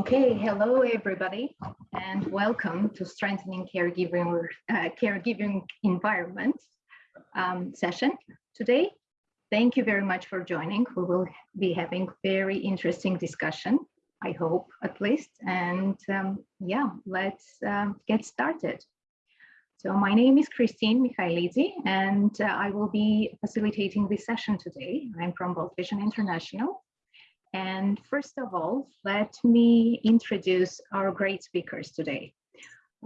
Okay, hello everybody, and welcome to Strengthening Caregiving, uh, caregiving Environment um, session today. Thank you very much for joining. We will be having very interesting discussion, I hope at least. And um, yeah, let's um, get started. So my name is Christine Mikhailidze, and uh, I will be facilitating this session today. I'm from World Vision International, and first of all, let me introduce our great speakers today.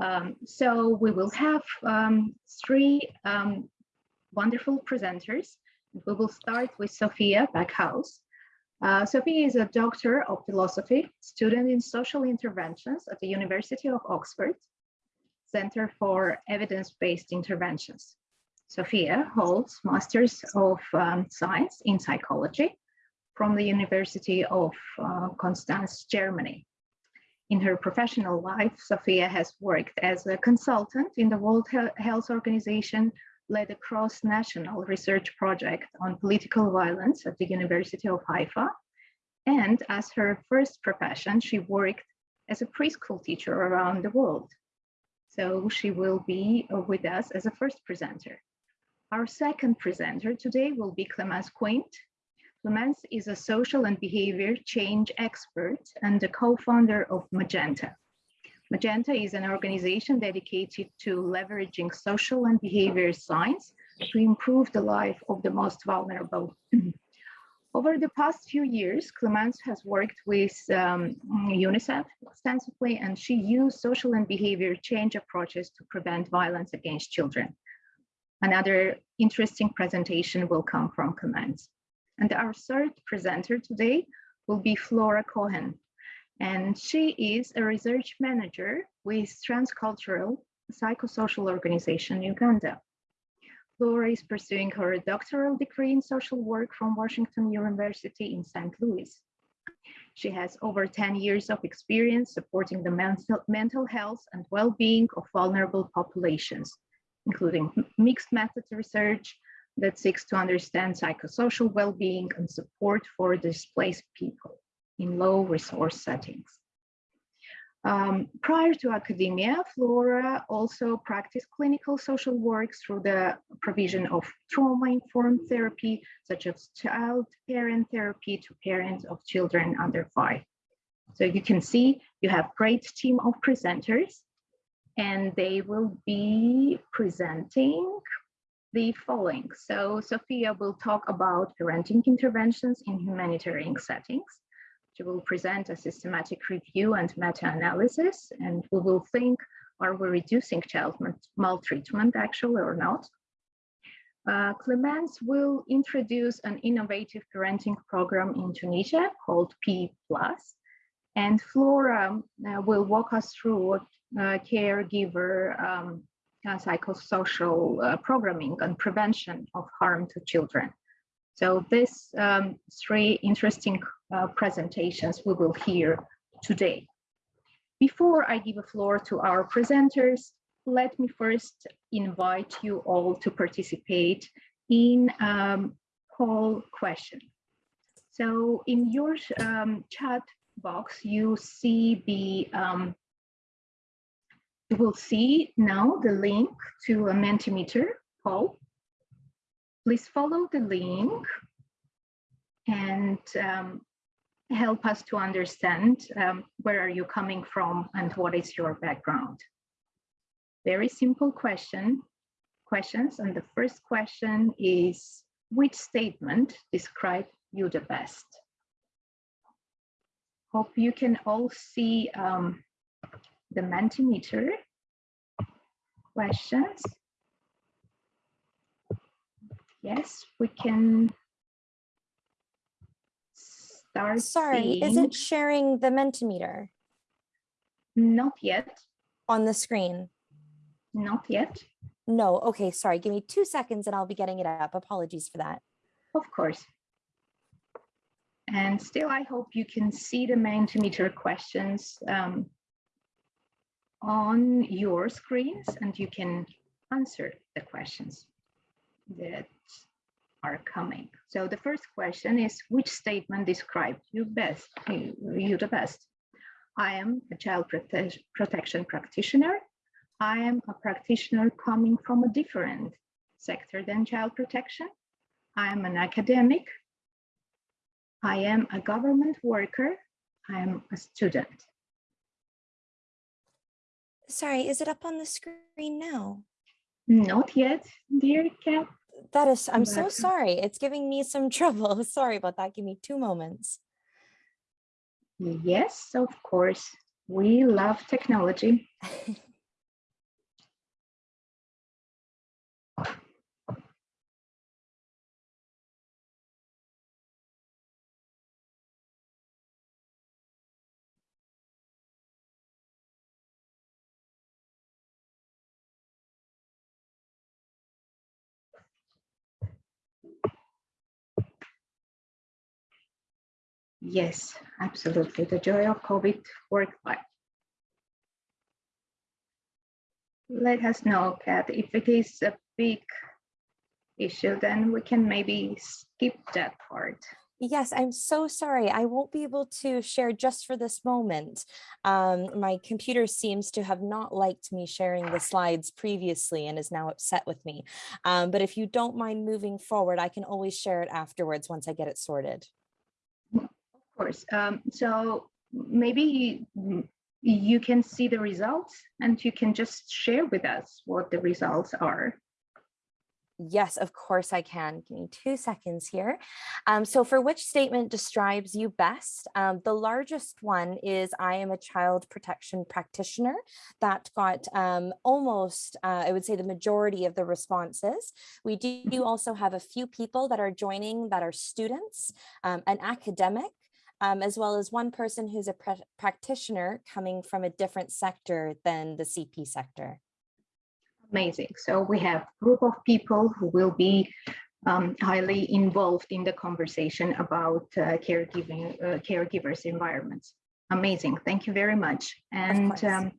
Um, so we will have um, three um, wonderful presenters. We will start with Sophia Backhaus. Uh, Sophia is a doctor of philosophy, student in social interventions at the University of Oxford, Center for Evidence-Based Interventions. Sophia holds Masters of um, Science in Psychology from the University of uh, Konstanz, Germany. In her professional life, Sophia has worked as a consultant in the World Health Organization, led a cross-national research project on political violence at the University of Haifa, and as her first profession, she worked as a preschool teacher around the world. So she will be with us as a first presenter. Our second presenter today will be Clemence Quint, Clemence is a social and behavior change expert and the co-founder of Magenta. Magenta is an organization dedicated to leveraging social and behavior science to improve the life of the most vulnerable. Over the past few years, Clemence has worked with um, UNICEF extensively, and she used social and behavior change approaches to prevent violence against children. Another interesting presentation will come from Clemence. And our third presenter today will be Flora Cohen. And she is a research manager with Transcultural Psychosocial Organization Uganda. Flora is pursuing her doctoral degree in social work from Washington University in St. Louis. She has over 10 years of experience supporting the mental, mental health and well-being of vulnerable populations, including mixed methods research, that seeks to understand psychosocial well-being and support for displaced people in low resource settings. Um, prior to academia, Flora also practiced clinical social work through the provision of trauma-informed therapy, such as child-parent therapy to parents of children under five. So you can see you have a great team of presenters and they will be presenting the following. So Sophia will talk about parenting interventions in humanitarian settings. She will present a systematic review and meta-analysis, and we will think, are we reducing child maltreatment actually or not? Uh, Clemence will introduce an innovative parenting program in Tunisia called P+, and Flora uh, will walk us through uh, caregiver um, psychosocial uh, programming and prevention of harm to children. So these um, three interesting uh, presentations we will hear today. Before I give a floor to our presenters, let me first invite you all to participate in um, poll question. So in your um, chat box, you see the um, you will see now the link to a Mentimeter poll. Please follow the link and um, help us to understand um, where are you coming from and what is your background. Very simple question, questions. And the first question is, which statement describe you the best? Hope you can all see um, the Mentimeter questions. Yes, we can start. Sorry, seeing. is it sharing the Mentimeter? Not yet. On the screen? Not yet. No, okay, sorry. Give me two seconds and I'll be getting it up. Apologies for that. Of course. And still, I hope you can see the Mentimeter questions um, on your screens and you can answer the questions that are coming. So the first question is, which statement describes you best, you, the best? I am a child prote protection practitioner. I am a practitioner coming from a different sector than child protection. I am an academic. I am a government worker. I am a student. Sorry, is it up on the screen now? Not yet, dear Kat. That is, I'm so sorry. It's giving me some trouble. Sorry about that. Give me two moments. Yes, of course. We love technology. Yes, absolutely. The joy of COVID work life. Let us know, Kat, if it is a big issue, then we can maybe skip that part. Yes, I'm so sorry. I won't be able to share just for this moment. Um, my computer seems to have not liked me sharing the slides previously and is now upset with me. Um, but if you don't mind moving forward, I can always share it afterwards once I get it sorted. Course. Um, so maybe you can see the results and you can just share with us what the results are. Yes, of course I can. Give me two seconds here. Um, so for which statement describes you best? Um, the largest one is I am a child protection practitioner. That got um, almost, uh, I would say the majority of the responses. We do also have a few people that are joining that are students, um, an academic, um, as well as one person who's a pra- practitioner coming from a different sector than the CP sector. Amazing. So we have a group of people who will be um, highly involved in the conversation about uh, caregiving, uh, caregivers environments. Amazing. Thank you very much. And um,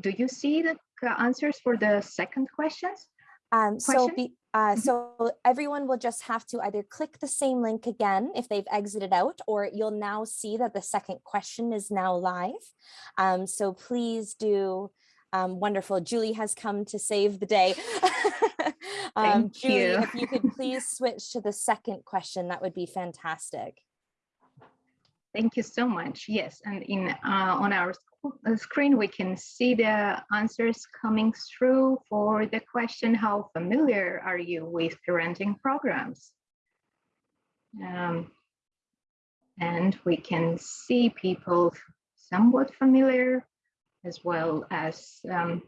do you see the answers for the second questions? Um, so, be, uh, Mhm. so everyone will just have to either click the same link again if they've exited out, or you'll now see that the second question is now live. Um, so please do. Um, wonderful. Julie has come to save the day. um, Thank Julie, you. if you could please switch to the second question, that would be fantastic. Thank you so much. Yes, and in uh, on our uh, screen, we can see the answers coming through for the question, how familiar are you with parenting programs? Um, and we can see people somewhat familiar as well as um,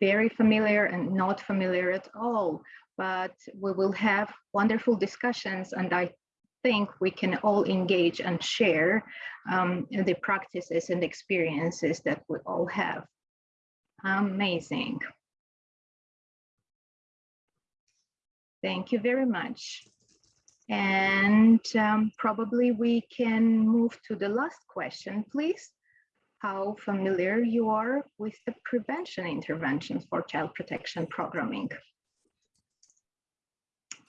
very familiar and not familiar at all. But we will have wonderful discussions and I think we can all engage and share um, the practices and experiences that we all have. Amazing. Thank you very much. And um, probably we can move to the last question, please. How familiar you are with the prevention interventions for child protection programming?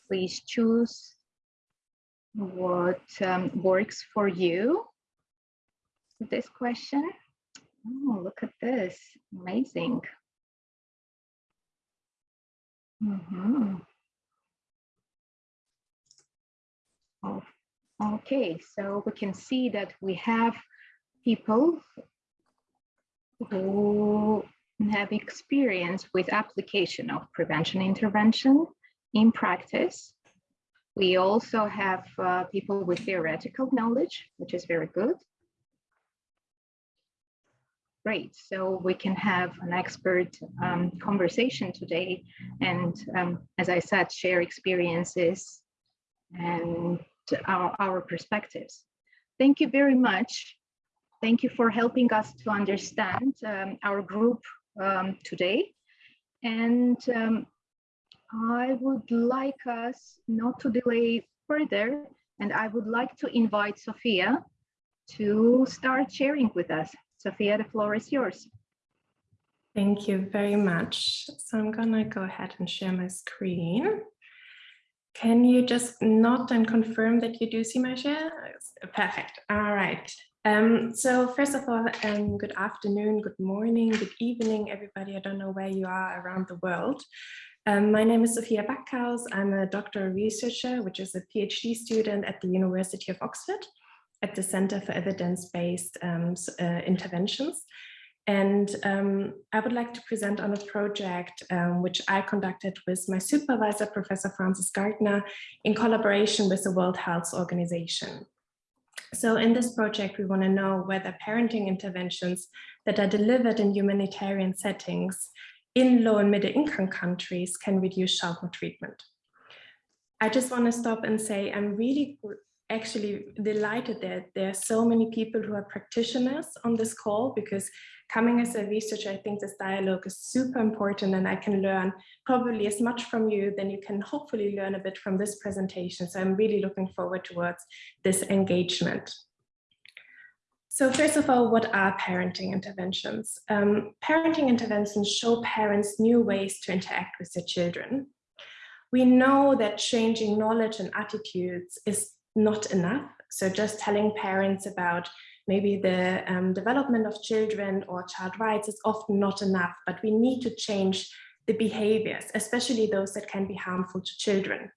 Please choose what um, works for you this question. Oh, look at this, amazing. Mhm. Oh, okay, so we can see that we have people who have experience with application of prevention intervention in practice. We also have uh, people with theoretical knowledge, which is very good. Great, so we can have an expert um, conversation today and um, as I said, share experiences and our, our perspectives. Thank you very much. Thank you for helping us to understand um, our group um, today. And um, I would like us not to delay further, and I would like to invite Sophia to start sharing with us. Sophia, the floor is yours. Thank you very much. So I'm gonna go ahead and share my screen. Can you just nod and confirm that you do see my share? Perfect. All right. Um, so first of all, um, good afternoon, good morning, good evening, everybody. I don't know where you are around the world. Um, my name is Sophia Backhaus. I'm a doctoral researcher, which is a PhD student at the University of Oxford at the Center for Evidence-Based um, uh, Interventions. And um, I would like to present on a project um, which I conducted with my supervisor, Professor Frances Gardner, in collaboration with the World Health Organization. So in this project, we want to know whether parenting interventions that are delivered in humanitarian settings in low and middle income countries can reduce child maltreatment. I just want to stop and say I'm really actually delighted that there are so many people who are practitioners on this call because coming as a researcher, I think this dialogue is super important and I can learn probably as much from you than you can hopefully learn a bit from this presentation. So I'm really looking forward towards this engagement. So first of all, what are parenting interventions? Um, parenting interventions show parents new ways to interact with their children. We know that changing knowledge and attitudes is not enough. So just telling parents about maybe the um, development of children or child rights is often not enough, but we need to change the behaviors, especially those that can be harmful to children.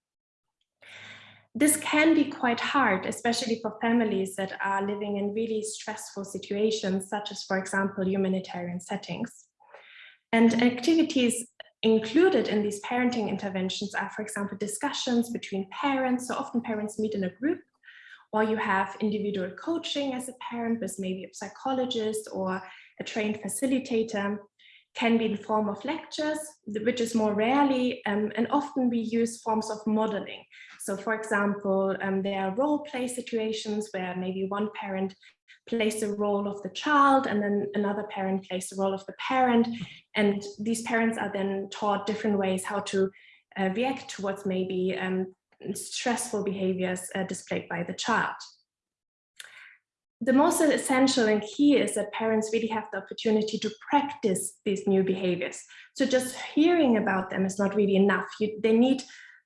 This can be quite hard, especially for families that are living in really stressful situations, such as, for example, humanitarian settings. And activities included in these parenting interventions are, for example, discussions between parents. So often parents meet in a group or you have individual coaching as a parent with maybe a psychologist or a trained facilitator can be in the form of lectures, which is more rarely um, and often we use forms of modeling. So for example, um, there are role play situations where maybe one parent plays the role of the child and then another parent plays the role of the parent. And these parents are then taught different ways how to uh, react towards maybe um, stressful behaviors uh, displayed by the child. The most essential and key is that parents really have the opportunity to practice these new behaviors. So just hearing about them is not really enough. You, they need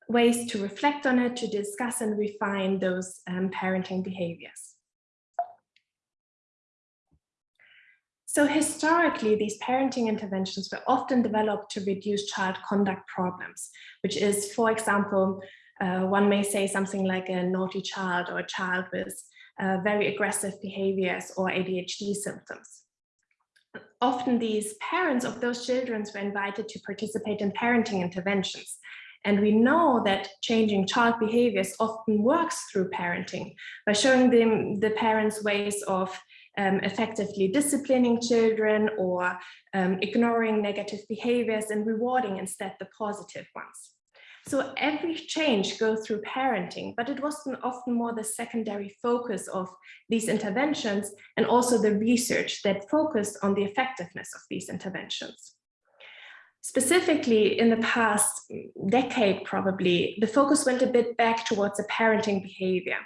ways to reflect on it, to discuss and refine those um, parenting behaviors. So historically, these parenting interventions were often developed to reduce child conduct problems, which is, for example, uh, one may say something like a naughty child or a child with uh, very aggressive behaviors or ADHD symptoms. Often these parents of those children were invited to participate in parenting interventions. And we know that changing child behaviors often works through parenting by showing them the parents ways of um, effectively disciplining children or um, ignoring negative behaviors and rewarding instead the positive ones. So every change goes through parenting, but it wasn't often more the secondary focus of these interventions and also the research that focused on the effectiveness of these interventions. Specifically, in the past decade, probably, the focus went a bit back towards the parenting behavior,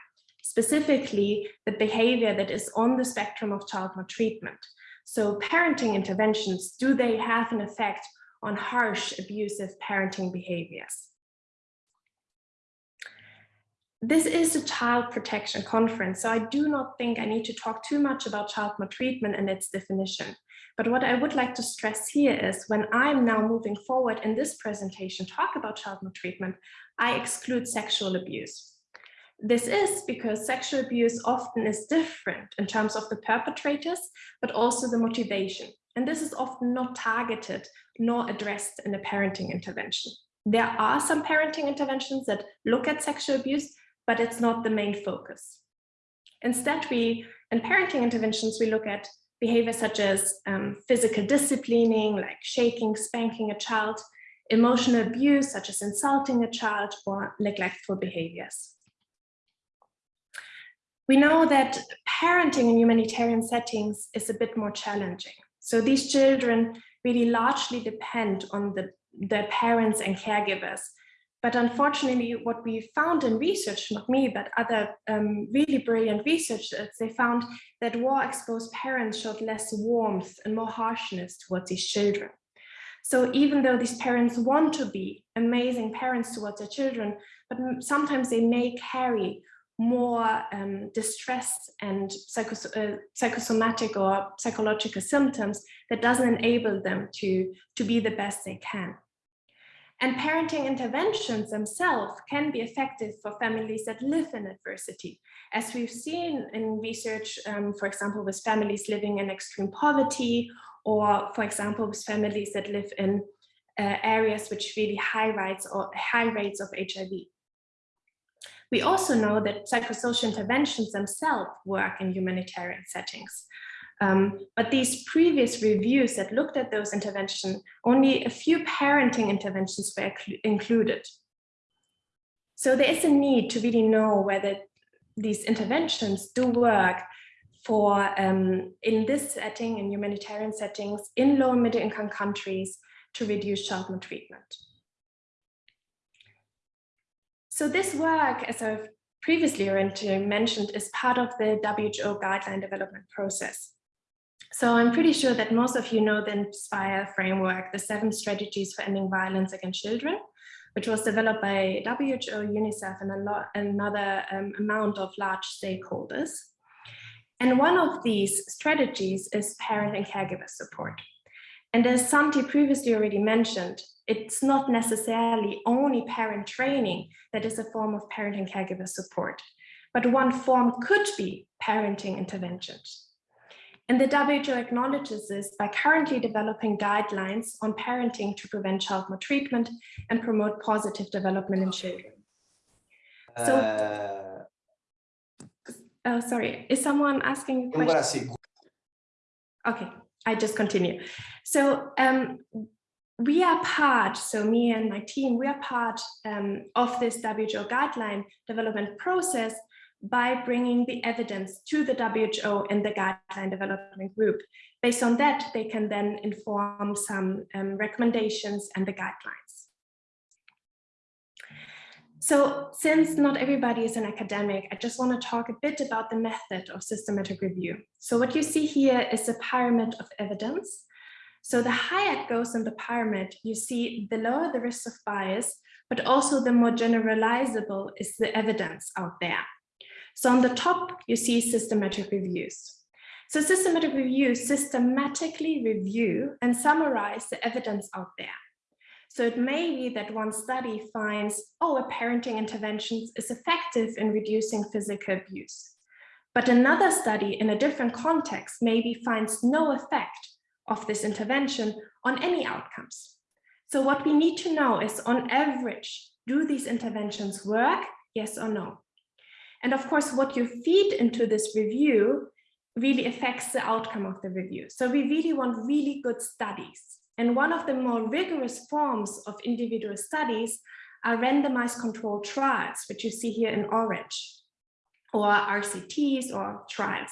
specifically the behavior that is on the spectrum of child maltreatment. So parenting interventions, do they have an effect on harsh, abusive parenting behaviors? This is a child protection conference, so I do not think I need to talk too much about child maltreatment and its definition. But what I would like to stress here is when I'm now moving forward in this presentation, talk about child maltreatment, I exclude sexual abuse. This is because sexual abuse often is different in terms of the perpetrators, but also the motivation. And this is often not targeted nor addressed in a parenting intervention. There are some parenting interventions that look at sexual abuse, but it's not the main focus. Instead, we, in parenting interventions, we look at behaviors such as um, physical disciplining, like shaking, spanking a child, emotional abuse, such as insulting a child, or neglectful behaviors. We know that parenting in humanitarian settings is a bit more challenging. So these children really largely depend on the, their parents and caregivers but unfortunately, what we found in research, not me, but other um, really brilliant researchers, they found that war-exposed parents showed less warmth and more harshness towards these children. So even though these parents want to be amazing parents towards their children, but sometimes they may carry more um, distress and uh, psychosomatic or psychological symptoms that doesn't enable them to, to be the best they can. And parenting interventions themselves can be effective for families that live in adversity. As we've seen in research, um, for example, with families living in extreme poverty, or for example, with families that live in uh, areas which really high rates or high rates of HIV. We also know that psychosocial interventions themselves work in humanitarian settings. Um, but these previous reviews that looked at those interventions, only a few parenting interventions were included. So there is a need to really know whether these interventions do work for um, in this setting, in humanitarian settings, in low and middle income countries to reduce child maltreatment. So this work, as I've previously mentioned, is part of the WHO guideline development process. So I'm pretty sure that most of you know the INSPIRE framework, the seven strategies for ending violence against children, which was developed by WHO, UNICEF, and lot, another um, amount of large stakeholders. And one of these strategies is parent and caregiver support. And as Santi previously already mentioned, it's not necessarily only parent training that is a form of parent and caregiver support, but one form could be parenting interventions. And the WHO acknowledges this by currently developing guidelines on parenting to prevent child maltreatment and promote positive development in children. So, uh, oh, sorry, is someone asking a question? Okay, I just continue. So um, we are part, so me and my team, we are part um, of this WHO guideline development process by bringing the evidence to the WHO and the guideline development group. Based on that, they can then inform some um, recommendations and the guidelines. So since not everybody is an academic, I just want to talk a bit about the method of systematic review. So what you see here is a pyramid of evidence. So the higher it goes in the pyramid, you see the lower the risk of bias, but also the more generalizable is the evidence out there. So on the top, you see systematic reviews. So systematic reviews systematically review and summarize the evidence out there. So it may be that one study finds, oh, a parenting intervention is effective in reducing physical abuse. But another study in a different context maybe finds no effect of this intervention on any outcomes. So what we need to know is on average, do these interventions work? Yes or no? And of course, what you feed into this review really affects the outcome of the review. So we really want really good studies. And one of the more rigorous forms of individual studies are randomized controlled trials, which you see here in orange, or RCTs or trials.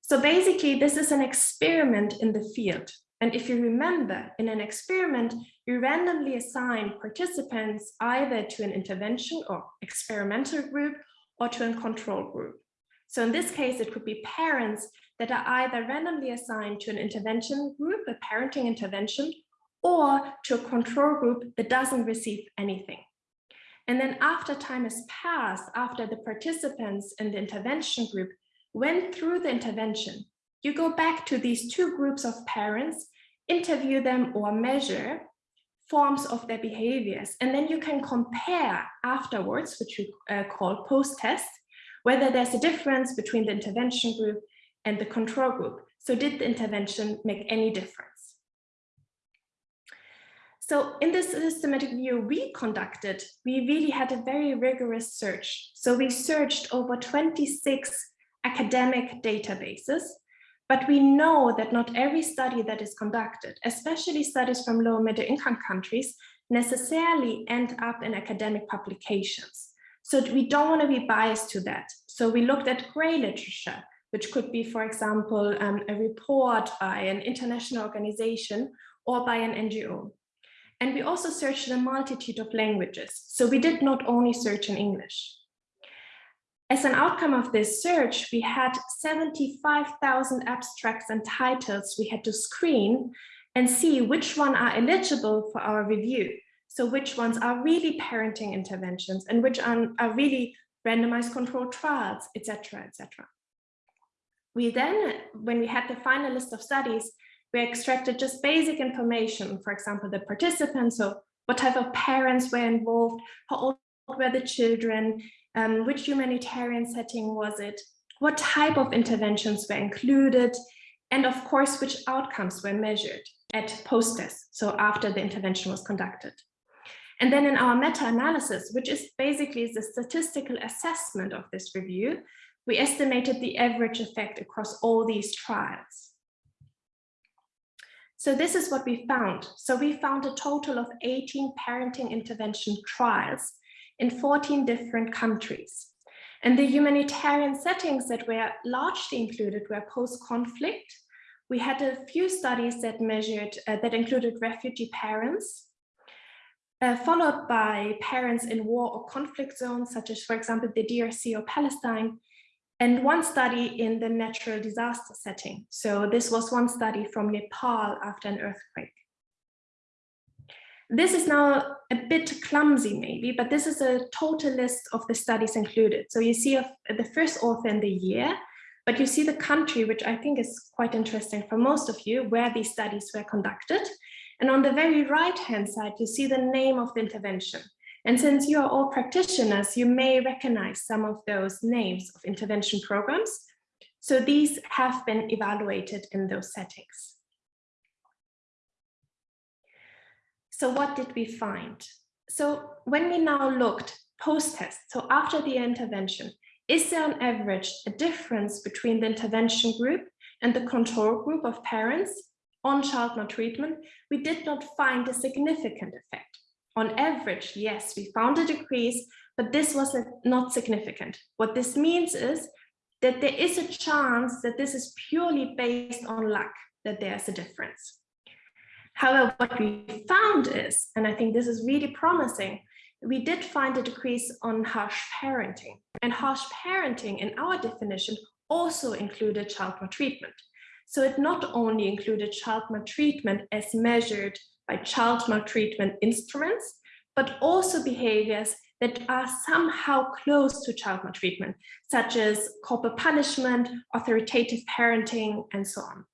So basically, this is an experiment in the field. And if you remember, in an experiment, you randomly assign participants either to an intervention or experimental group or to a control group. So in this case, it could be parents that are either randomly assigned to an intervention group, a parenting intervention, or to a control group that doesn't receive anything. And then after time has passed, after the participants in the intervention group went through the intervention, you go back to these two groups of parents, interview them or measure forms of their behaviors. And then you can compare afterwards, which we uh, call post-test, whether there's a difference between the intervention group and the control group. So did the intervention make any difference? So in this systematic review we conducted, we really had a very rigorous search. So we searched over 26 academic databases but we know that not every study that is conducted, especially studies from low middle income countries, necessarily end up in academic publications. So we don't want to be biased to that. So we looked at gray literature, which could be, for example, um, a report by an international organization or by an NGO. And we also searched a multitude of languages. So we did not only search in English. As an outcome of this search, we had 75,000 abstracts and titles we had to screen and see which one are eligible for our review. So which ones are really parenting interventions and which are, are really randomized controlled trials, etc., etc. We then, when we had the final list of studies, we extracted just basic information, for example, the participants, so what type of parents were involved, how old were the children, um, which humanitarian setting was it, what type of interventions were included, and of course, which outcomes were measured at post-test, so after the intervention was conducted. And then in our meta-analysis, which is basically the statistical assessment of this review, we estimated the average effect across all these trials. So this is what we found. So we found a total of 18 parenting intervention trials in 14 different countries. And the humanitarian settings that were largely included were post-conflict. We had a few studies that measured, uh, that included refugee parents, uh, followed by parents in war or conflict zones, such as, for example, the DRC or Palestine, and one study in the natural disaster setting. So this was one study from Nepal after an earthquake. This is now a bit clumsy maybe, but this is a total list of the studies included. So you see the first author in the year, but you see the country, which I think is quite interesting for most of you, where these studies were conducted. And on the very right-hand side, you see the name of the intervention. And since you are all practitioners, you may recognize some of those names of intervention programs. So these have been evaluated in those settings. So what did we find? So when we now looked post-test, so after the intervention, is there on average a difference between the intervention group and the control group of parents on child maltreatment? We did not find a significant effect. On average, yes, we found a decrease, but this was not significant. What this means is that there is a chance that this is purely based on luck, that there's a difference. However, what we found is, and I think this is really promising, we did find a decrease on harsh parenting. And harsh parenting in our definition also included child maltreatment. So it not only included child maltreatment as measured by child maltreatment instruments, but also behaviors that are somehow close to child maltreatment, such as corporal punishment, authoritative parenting, and so on.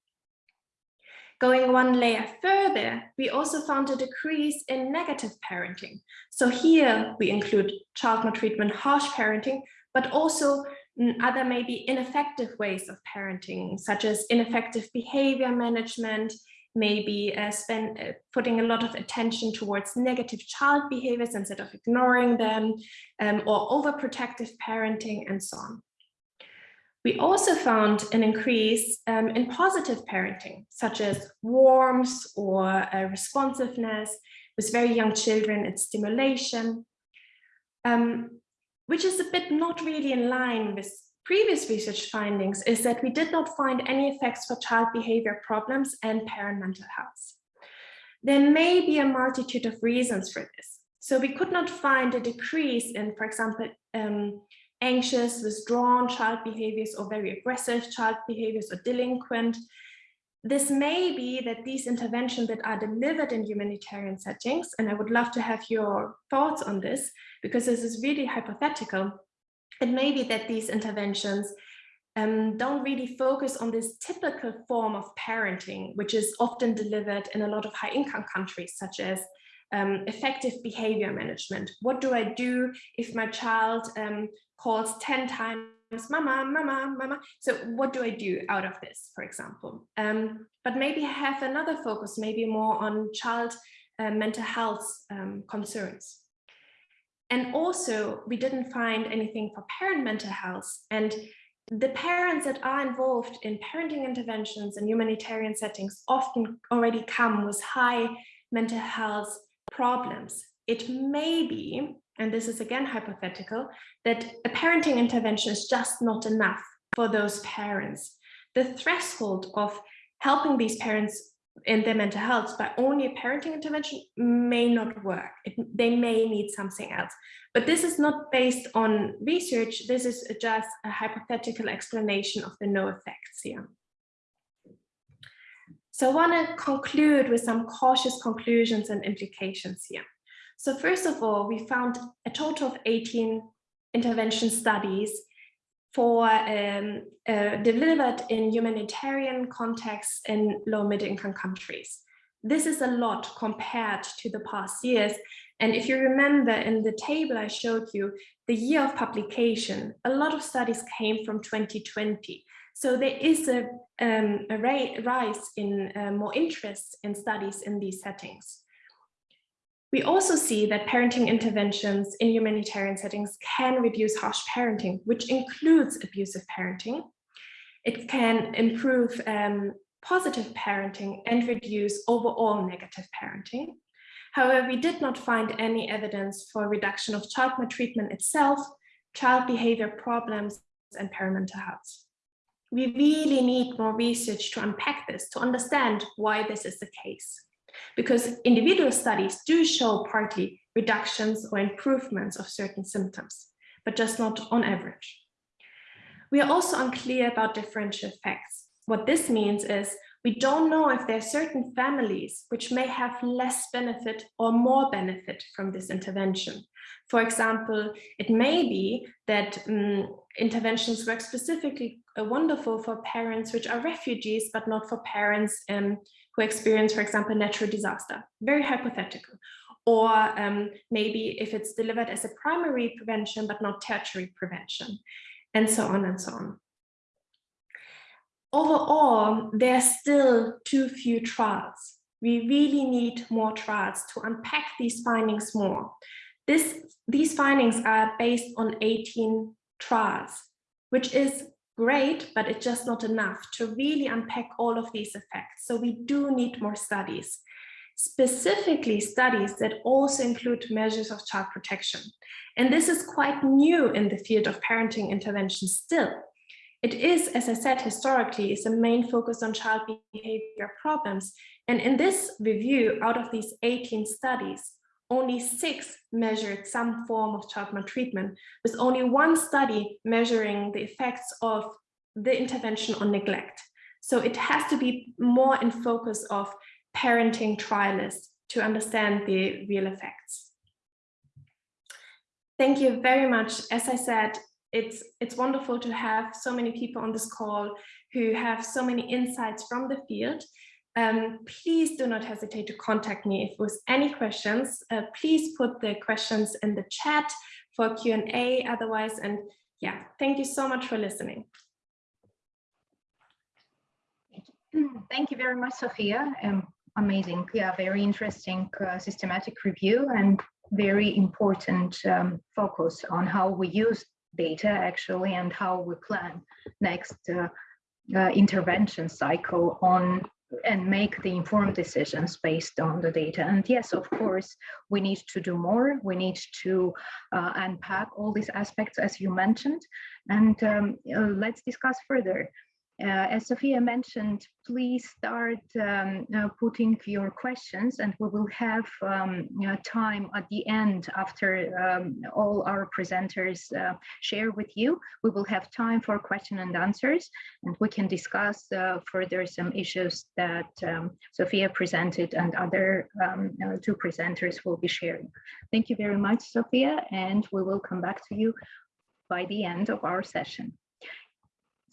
Going one layer further, we also found a decrease in negative parenting. So here we include child maltreatment, harsh parenting, but also other maybe ineffective ways of parenting, such as ineffective behavior management, maybe uh, spend, uh, putting a lot of attention towards negative child behaviors instead of ignoring them, um, or overprotective parenting and so on. We also found an increase um, in positive parenting, such as warmth or uh, responsiveness with very young children and stimulation, um, which is a bit not really in line with previous research findings is that we did not find any effects for child behavior problems and parent mental health. There may be a multitude of reasons for this. So we could not find a decrease in, for example, um, anxious, withdrawn child behaviors or very aggressive child behaviors or delinquent. This may be that these interventions that are delivered in humanitarian settings, and I would love to have your thoughts on this, because this is really hypothetical. It may be that these interventions um, don't really focus on this typical form of parenting, which is often delivered in a lot of high income countries, such as um, effective behavior management. What do I do if my child um, calls 10 times mama, mama, mama. So what do I do out of this, for example? Um, but maybe have another focus, maybe more on child uh, mental health um, concerns. And also, we didn't find anything for parent mental health. And the parents that are involved in parenting interventions and humanitarian settings often already come with high mental health problems. It may be and this is again hypothetical, that a parenting intervention is just not enough for those parents. The threshold of helping these parents in their mental health by only a parenting intervention may not work. It, they may need something else. But this is not based on research. This is just a hypothetical explanation of the no effects here. So I want to conclude with some cautious conclusions and implications here. So first of all, we found a total of 18 intervention studies for um, uh, delivered in humanitarian contexts in low middle income countries. This is a lot compared to the past years. And if you remember in the table I showed you, the year of publication, a lot of studies came from 2020. So there is a, um, a rise in uh, more interest in studies in these settings. We also see that parenting interventions in humanitarian settings can reduce harsh parenting, which includes abusive parenting. It can improve um, positive parenting and reduce overall negative parenting. However, we did not find any evidence for reduction of child maltreatment itself, child behavior problems, and parental health. We really need more research to unpack this, to understand why this is the case because individual studies do show partly reductions or improvements of certain symptoms, but just not on average. We are also unclear about differential effects. What this means is we don't know if there are certain families which may have less benefit or more benefit from this intervention. For example, it may be that um, interventions work specifically wonderful for parents which are refugees, but not for parents um, who experience, for example, natural disaster, very hypothetical. Or um, maybe if it's delivered as a primary prevention, but not tertiary prevention, and so on and so on. Overall, there are still too few trials. We really need more trials to unpack these findings more. This, these findings are based on 18 trials, which is great, but it's just not enough to really unpack all of these effects. So we do need more studies, specifically studies that also include measures of child protection. And this is quite new in the field of parenting intervention still. It is, as I said, historically, is a main focus on child behavior problems. And in this review, out of these 18 studies, only six measured some form of child maltreatment, with only one study measuring the effects of the intervention on neglect. So it has to be more in focus of parenting trialists to understand the real effects. Thank you very much. As I said, it's, it's wonderful to have so many people on this call who have so many insights from the field um, please do not hesitate to contact me if with any questions. Uh, please put the questions in the chat for Q&A otherwise. And yeah, thank you so much for listening. Thank you very much, Sophia. Um, amazing. Yeah, very interesting uh, systematic review and very important um, focus on how we use data actually and how we plan next uh, uh, intervention cycle on and make the informed decisions based on the data. And yes, of course, we need to do more. We need to uh, unpack all these aspects as you mentioned, and um, uh, let's discuss further. Uh, as Sophia mentioned, please start um, uh, putting your questions and we will have um, you know, time at the end after um, all our presenters uh, share with you. We will have time for question and answers and we can discuss uh, further some issues that um, Sophia presented and other um, uh, two presenters will be sharing. Thank you very much, Sophia, and we will come back to you by the end of our session.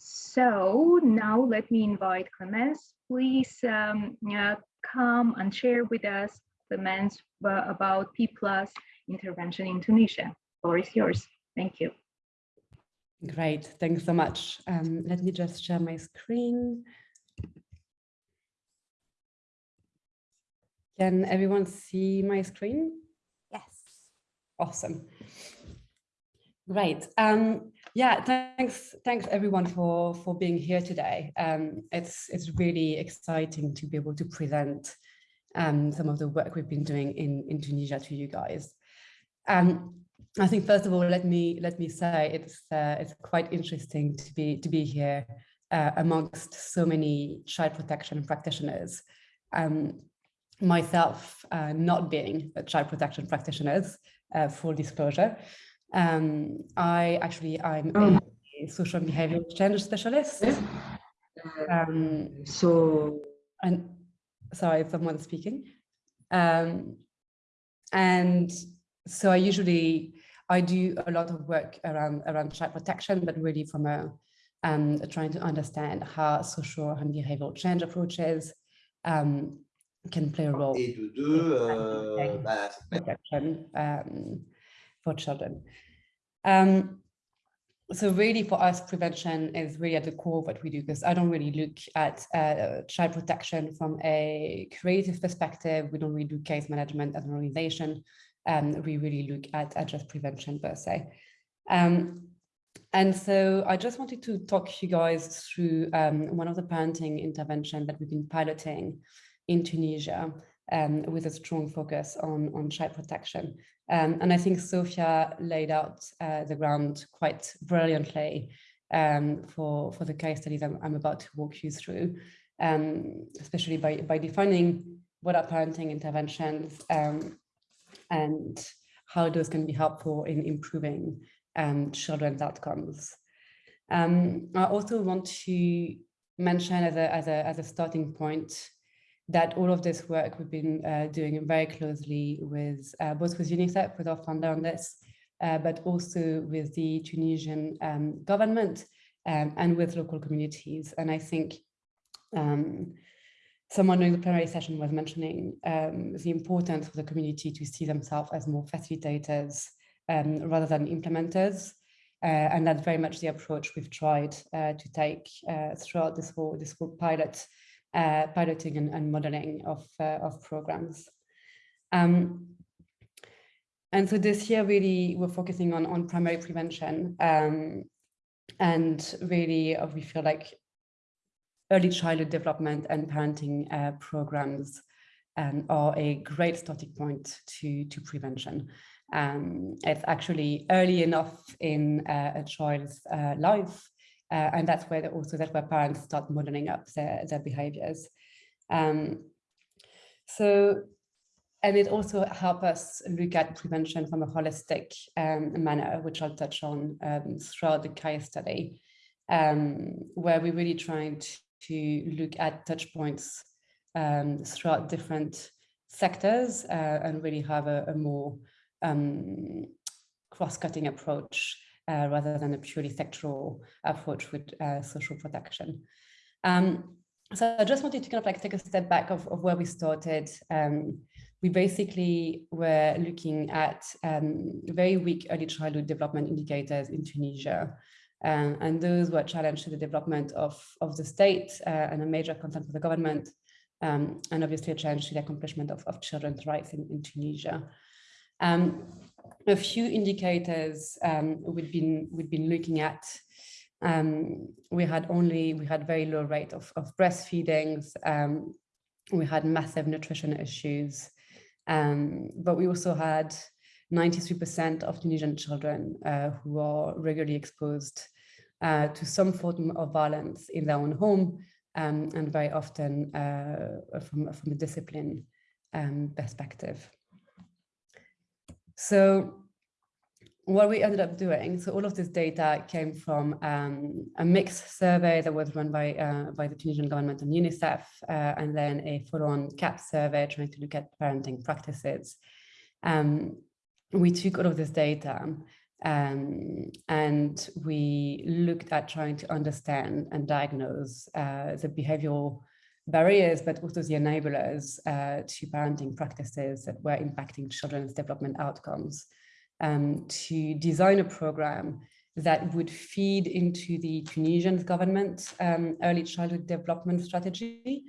So now let me invite Clemence. Please um, uh, come and share with us, Clemence, uh, about P plus intervention in Tunisia. Floor is yours. Thank you. Great, thanks so much. Um, let me just share my screen. Can everyone see my screen? Yes. Awesome. Great. Um, yeah, thanks, thanks everyone for for being here today. Um, it's it's really exciting to be able to present um, some of the work we've been doing in in Tunisia to you guys. Um, I think first of all, let me let me say it's uh, it's quite interesting to be to be here uh, amongst so many child protection practitioners. Um, myself, uh, not being a child protection practitioners, uh, full disclosure. Um, I actually, I'm oh. a social behavior change specialist. Um, so, and sorry, someone speaking. Um, and so I usually, I do a lot of work around, around child protection, but really from a, um, trying to understand how social and behavioral change approaches um, can play a role Et de deux, euh, bah, protection um, for children. Um, so really for us, prevention is really at the core of what we do, because I don't really look at uh, child protection from a creative perspective. We don't really do case management as an organization. Um, we really look at, just prevention per se. Um, and so I just wanted to talk you guys through um, one of the parenting intervention that we've been piloting in Tunisia um, with a strong focus on, on child protection. Um, and I think Sophia laid out uh, the ground quite brilliantly um, for, for the case studies I'm, I'm about to walk you through, um, especially by, by defining what are parenting interventions um, and how those can be helpful in improving um, children's outcomes. I also want to mention as a, as a, as a starting point that all of this work we've been uh, doing very closely with uh, both with UNICEF, with our founder on this, uh, but also with the Tunisian um, government um, and with local communities. And I think um, someone during the plenary session was mentioning um, the importance for the community to see themselves as more facilitators um, rather than implementers. Uh, and that's very much the approach we've tried uh, to take uh, throughout this whole, this whole pilot uh, piloting and, and, modeling of, uh, of programs. Um, and so this year really we're focusing on, on primary prevention um, and really uh, we feel like early childhood development and parenting uh, programs um, are a great starting point to, to prevention. Um, it's actually early enough in uh, a child's uh, life uh, and that's where also that's where parents start modeling up their, their behaviors. Um, so, and it also helps us look at prevention from a holistic um, manner, which I'll touch on um, throughout the case study, um, where we're really trying to, to look at touch points um, throughout different sectors uh, and really have a, a more um, cross-cutting approach uh, rather than a purely sectoral approach with uh, social protection. Um, so I just wanted to kind of like take a step back of, of where we started. Um, we basically were looking at um, very weak early childhood development indicators in Tunisia. Um, and those were challenged to the development of, of the state uh, and a major concern for the government, um, and obviously a challenge to the accomplishment of, of children's rights in, in Tunisia. Um, a few indicators um, we've been we've been looking at. Um, we had only we had very low rate of, of breastfeedings. Um, we had massive nutrition issues, um, but we also had 93% of Tunisian children uh, who are regularly exposed uh, to some form of violence in their own home, um, and very often uh, from, from a discipline um, perspective. So what we ended up doing, so all of this data came from um, a MICS survey that was run by, uh, by the Tunisian government and UNICEF, uh, and then a full-on CAP survey trying to look at parenting practices. Um, we took all of this data um, and we looked at trying to understand and diagnose uh, the behavioral barriers, but also the enablers uh, to parenting practices that were impacting children's development outcomes um, to design a program that would feed into the Tunisian government um, early childhood development strategy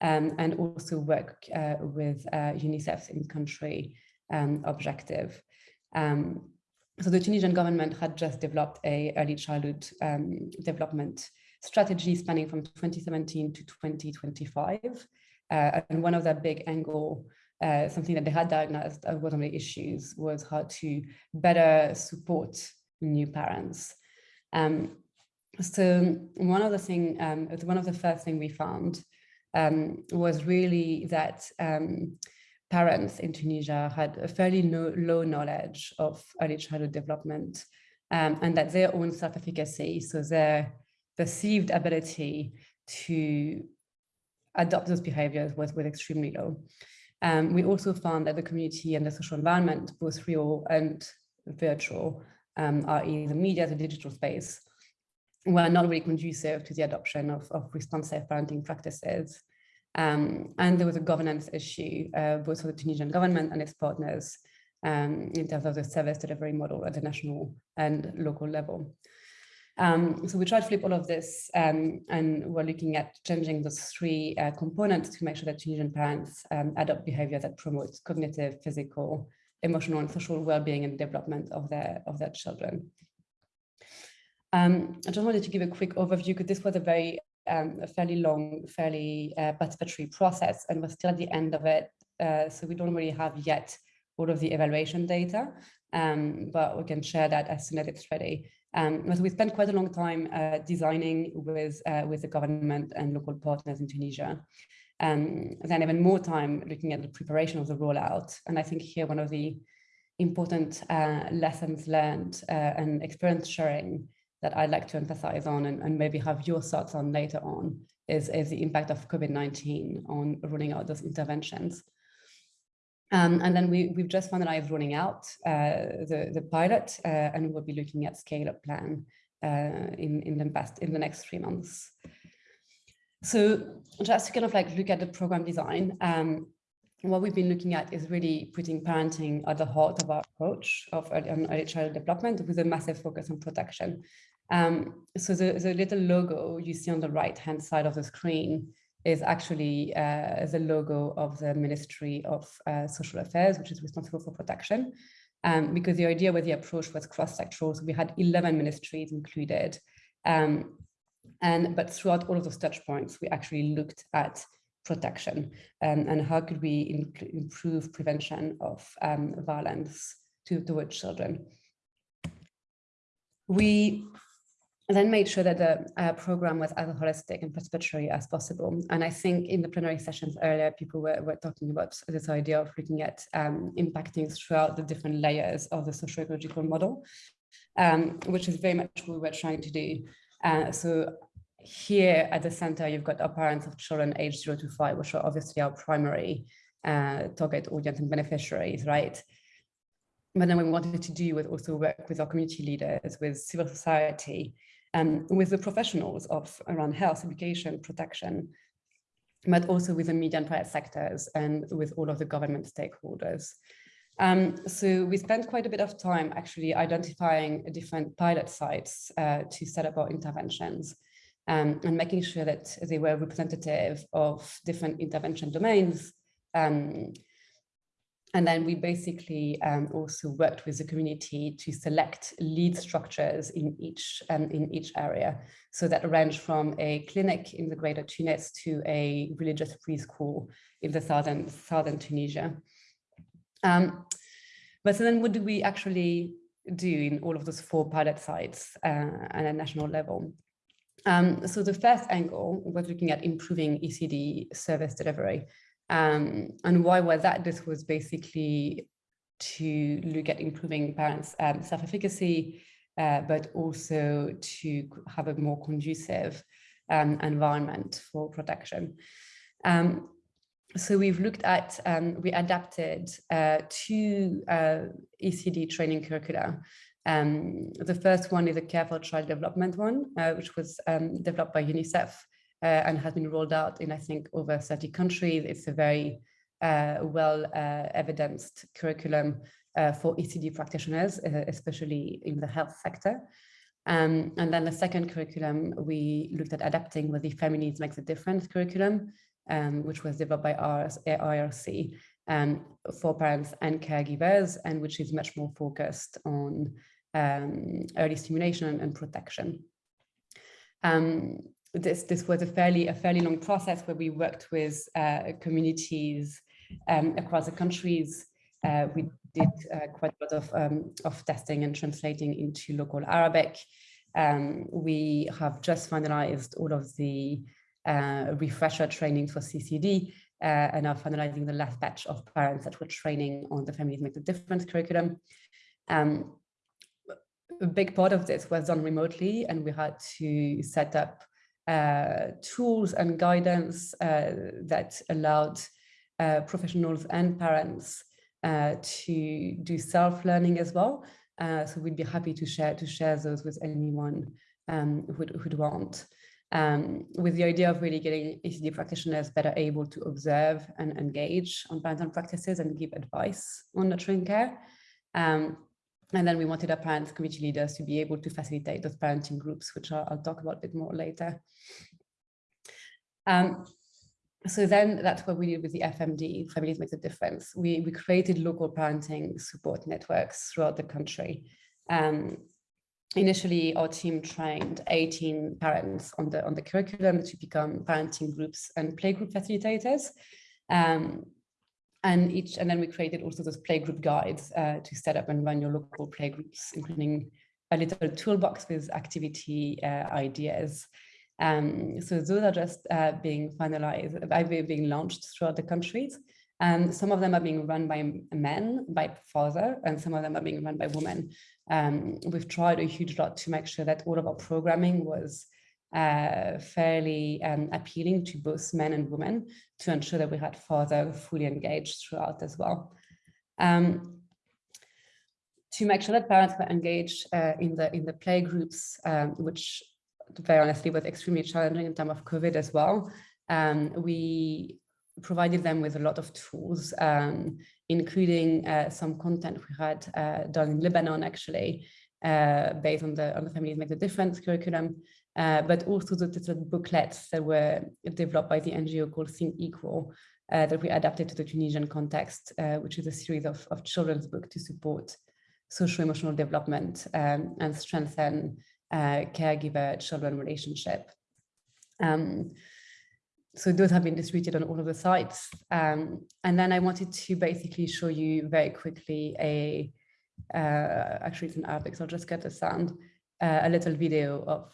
um, and also work uh, with uh, UNICEF's in-country um, objective. Um, so the Tunisian government had just developed a early childhood um, development strategy spanning from 2017 to 2025. Uh, and one of the big angle, uh, something that they had diagnosed as one of the issues was how to better support new parents. Um, so one of the thing, um, one of the first thing we found um, was really that um, parents in Tunisia had a fairly no, low knowledge of early childhood development um, and that their own self-efficacy, so their perceived ability to adopt those behaviors was, extremely low. Um, we also found that the community and the social environment, both real and virtual, um, i.e. the media, the digital space, were not really conducive to the adoption of, of responsive parenting practices. Um, and there was a governance issue, uh, both for the Tunisian government and its partners um, in terms of the service delivery model at the national and local level. Um, so we tried to flip all of this um, and we're looking at changing those three uh, components to make sure that Tunisian parents um, adopt behavior that promotes cognitive, physical, emotional and social well-being and development of their, of their children. Um, I just wanted to give a quick overview because this was a very um, a fairly long, fairly uh, participatory process and we're still at the end of it. Uh, so we don't really have yet all of the evaluation data, um, but we can share that as soon as it's ready. Um, but we spent quite a long time uh, designing with, uh, with the government and local partners in Tunisia. Um, then even more time looking at the preparation of the rollout. And I think here one of the important uh, lessons learned uh, and experience sharing that I'd like to emphasize on and, and maybe have your thoughts on later on is, is the impact of COVID-19 on rolling out those interventions. Um, and then we, we've just finalized rolling out uh, the, the pilot uh, and we'll be looking at scale-up plan uh, in, in, the best, in the next three months. So just to kind of like look at the program design, um, what we've been looking at is really putting parenting at the heart of our approach of early, early child development with a massive focus on protection. Um, so the, the little logo you see on the right hand side of the screen is actually uh, the logo of the Ministry of uh, Social Affairs, which is responsible for protection. Um, because the idea with the approach was cross-sectoral, so we had 11 ministries included. Um, and but throughout all of those touch points, we actually looked at protection um, and how could we improve prevention of um, violence to, towards children. We then made sure that the uh, program was as holistic and participatory as possible. And I think in the plenary sessions earlier, people were, were talking about this idea of looking at um, impacting throughout the different layers of the socio-ecological model, um, which is very much what we were trying to do. Uh, so here at the center, you've got our parents of children aged zero to five, which are obviously our primary uh, target audience and beneficiaries, right? But then we wanted to do was also work with our community leaders, with civil society, um, with the professionals of around health, education, protection, but also with the media and private sectors and with all of the government stakeholders. Um, so we spent quite a bit of time actually identifying different pilot sites uh, to set up our interventions um, and making sure that they were representative of different intervention domains um, and then we basically um, also worked with the community to select lead structures in each um, in each area. So that range from a clinic in the greater Tunis to a religious preschool in the southern southern Tunisia. Um, but so then what do we actually do in all of those four pilot sites uh, at a national level? Um, so the first angle was looking at improving ECD service delivery. Um, and why was that? This was basically to look at improving parents' um, self-efficacy, uh, but also to have a more conducive um, environment for protection. Um, so we've looked at, um, we adapted uh, two uh, ECD training curricula. Um, the first one is a Care for Child Development one, uh, which was developed by UNICEF and has been rolled out in, I think, over 30 countries. It's a very uh, well uh, evidenced curriculum for ECD practitioners, especially in the health sector. Um, and then the second curriculum we looked at adapting was the Families Makes a Difference curriculum, um, which was developed by IRC um, for parents and caregivers, and which is much more focused on um, early stimulation and protection. This this was a fairly a fairly long process where we worked with uh, communities um, across the countries. Uh, we did uh, quite a lot of um, of testing and translating into local Arabic. Um, we have just finalized all of the uh, refresher training for CCD uh, and are finalizing the last batch of parents that were training on the Families Make the Difference curriculum. Um, a big part of this was done remotely and we had to set up uh, tools and guidance uh, that allowed uh, professionals and parents to do self-learning as well. Uh, so we'd be happy to share to share those with anyone um, who'd, who'd want. Um, with the idea of really getting ECD practitioners better able to observe and engage on parental practices and give advice on nurturing care. Um, and then we wanted our parents community leaders to be able to facilitate those parenting groups, which I'll, I'll talk about a bit more later. Um, so then that's what we did with the FMD, Families Makes a Difference. We, we created local parenting support networks throughout the country. Um, initially, our team trained 18 parents on the, on the curriculum to become parenting groups and playgroup facilitators. Um, and each, and then we created also those playgroup guides uh, to set up and run your local playgroups, including a little toolbox with activity uh, ideas um, so those are just uh, being finalized, uh, being launched throughout the countries. And some of them are being run by men, by father, and some of them are being run by women. Um, we've tried a huge lot to make sure that all of our programming was uh, fairly um, appealing to both men and women to ensure that we had father fully engaged throughout as well. Um, to make sure that parents were engaged uh, in the in the play groups, um, which very honestly was extremely challenging in time of COVID as well. Um, we provided them with a lot of tools, um, including uh, some content we had uh, done in Lebanon, actually, uh, based on the on the Families Make the Difference curriculum, uh, but also the, the, booklets that were developed by the NGO called Think Equal, uh, that we adapted to the Tunisian context, uh, which is a series of, of children's books to support social emotional development um, and strengthen uh, caregiver-children relationship. Um, so those have been distributed on all of the sites. Um, and then I wanted to basically show you very quickly a, uh, actually it's in Arabic, so I'll just get the sound, uh, a little video of,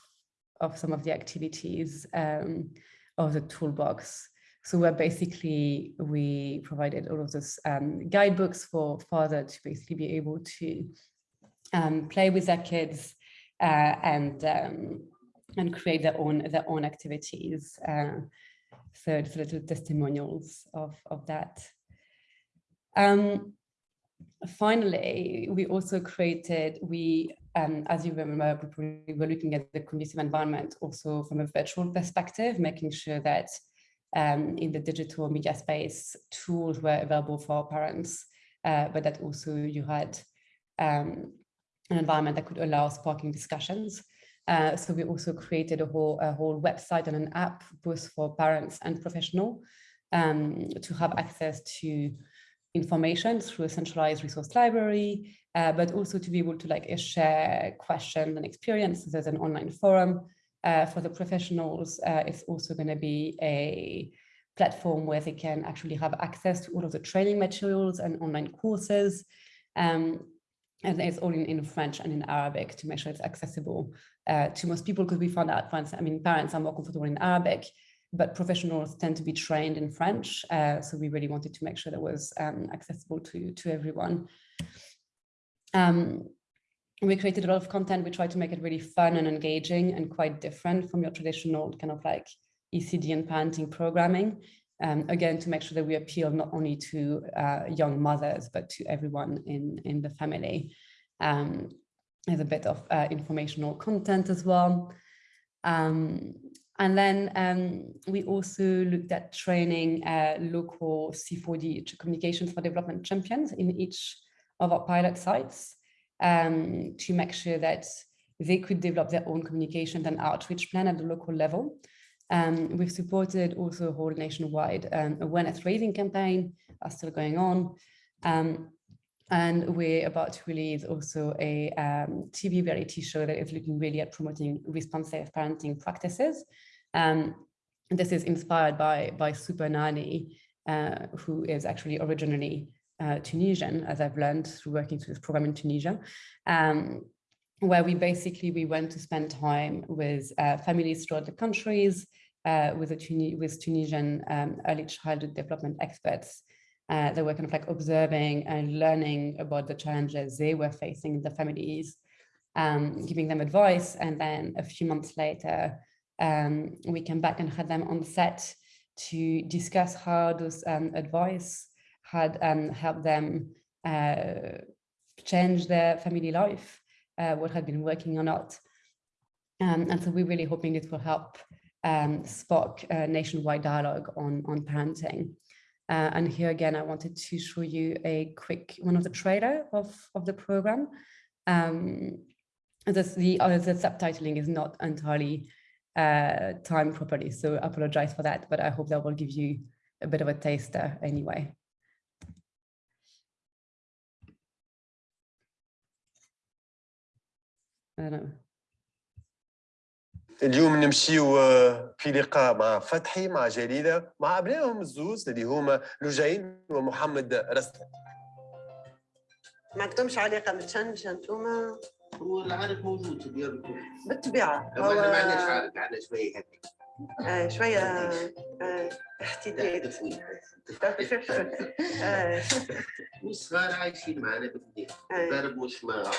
of some of the activities um, of the toolbox. So where basically we provided all of those um, guidebooks for father to basically be able to um, play with their kids, uh, and um, and create their own their own activities. Uh, so it's little testimonials of of that. Um, finally, we also created we. Um, as you remember, we were looking at the conducive environment also from a virtual perspective, making sure that um, in the digital media space, tools were available for parents, uh, but that also you had um, an environment that could allow sparking discussions. Uh, so we also created a whole, a whole website and an app both for parents and professional um, to have access to information through a centralized resource library, uh, but also to be able to like share questions and experiences. There's an online forum uh, for the professionals. Uh, it's also going to be a platform where they can actually have access to all of the training materials and online courses. Um, and it's all in, in French and in Arabic to make sure it's accessible uh, to most people because we found out, for I mean, parents are more comfortable in Arabic, but professionals tend to be trained in French. Uh, so we really wanted to make sure that was um, accessible to, to everyone. Um, we created a lot of content. We tried to make it really fun and engaging and quite different from your traditional kind of like ECD and parenting programming um, again, to make sure that we appeal not only to uh, young mothers, but to everyone in, in the family. Um, there's a bit of uh, informational content as well. Um, and then um, we also looked at training uh, local C4D communications for development champions in each of our pilot sites um, to make sure that they could develop their own communication and outreach plan at the local level. Um, we've supported also a whole nationwide um, awareness raising campaign are still going on. Um, and we're about to release also a um, TV reality show that is looking really at promoting responsive parenting practices. Um, this is inspired by, by Super Nanny, uh, who is actually originally uh, Tunisian, as I've learned through working through this program in Tunisia. Um, where we basically we went to spend time with uh, families throughout the countries, uh, with, Tuni with Tunisian um, early childhood development experts uh, that were kind of like observing and learning about the challenges they were facing in the families, um, giving them advice. And then a few months later, um, we came back and had them on set to discuss how those um, advice had um, helped them uh, change their family life, uh, what had been working or not. Um, and so we're really hoping this will help um, spark a nationwide dialogue on, on parenting. Uh, and here again, I wanted to show you a quick one of the trailer of, of the program. Um, this, the, uh, the subtitling is not entirely uh, timed properly, so I apologize for that, but I hope that will give you a bit of a taster anyway. اليوم نمشيو آه، في لقاء مع فتحي مع جليلة مع أبنائهم الزوز اللي هما لجين ومحمد رسلان ما عندكمش علاقة متشنجه انتوما هو العارف موجود بالطبيعة لو إحنا ما عندناش عارف عندنا شوية هيك. آه شوية آه احتداد آه. والصغار عايشين معنا بالدين. آه. ضرب مش ما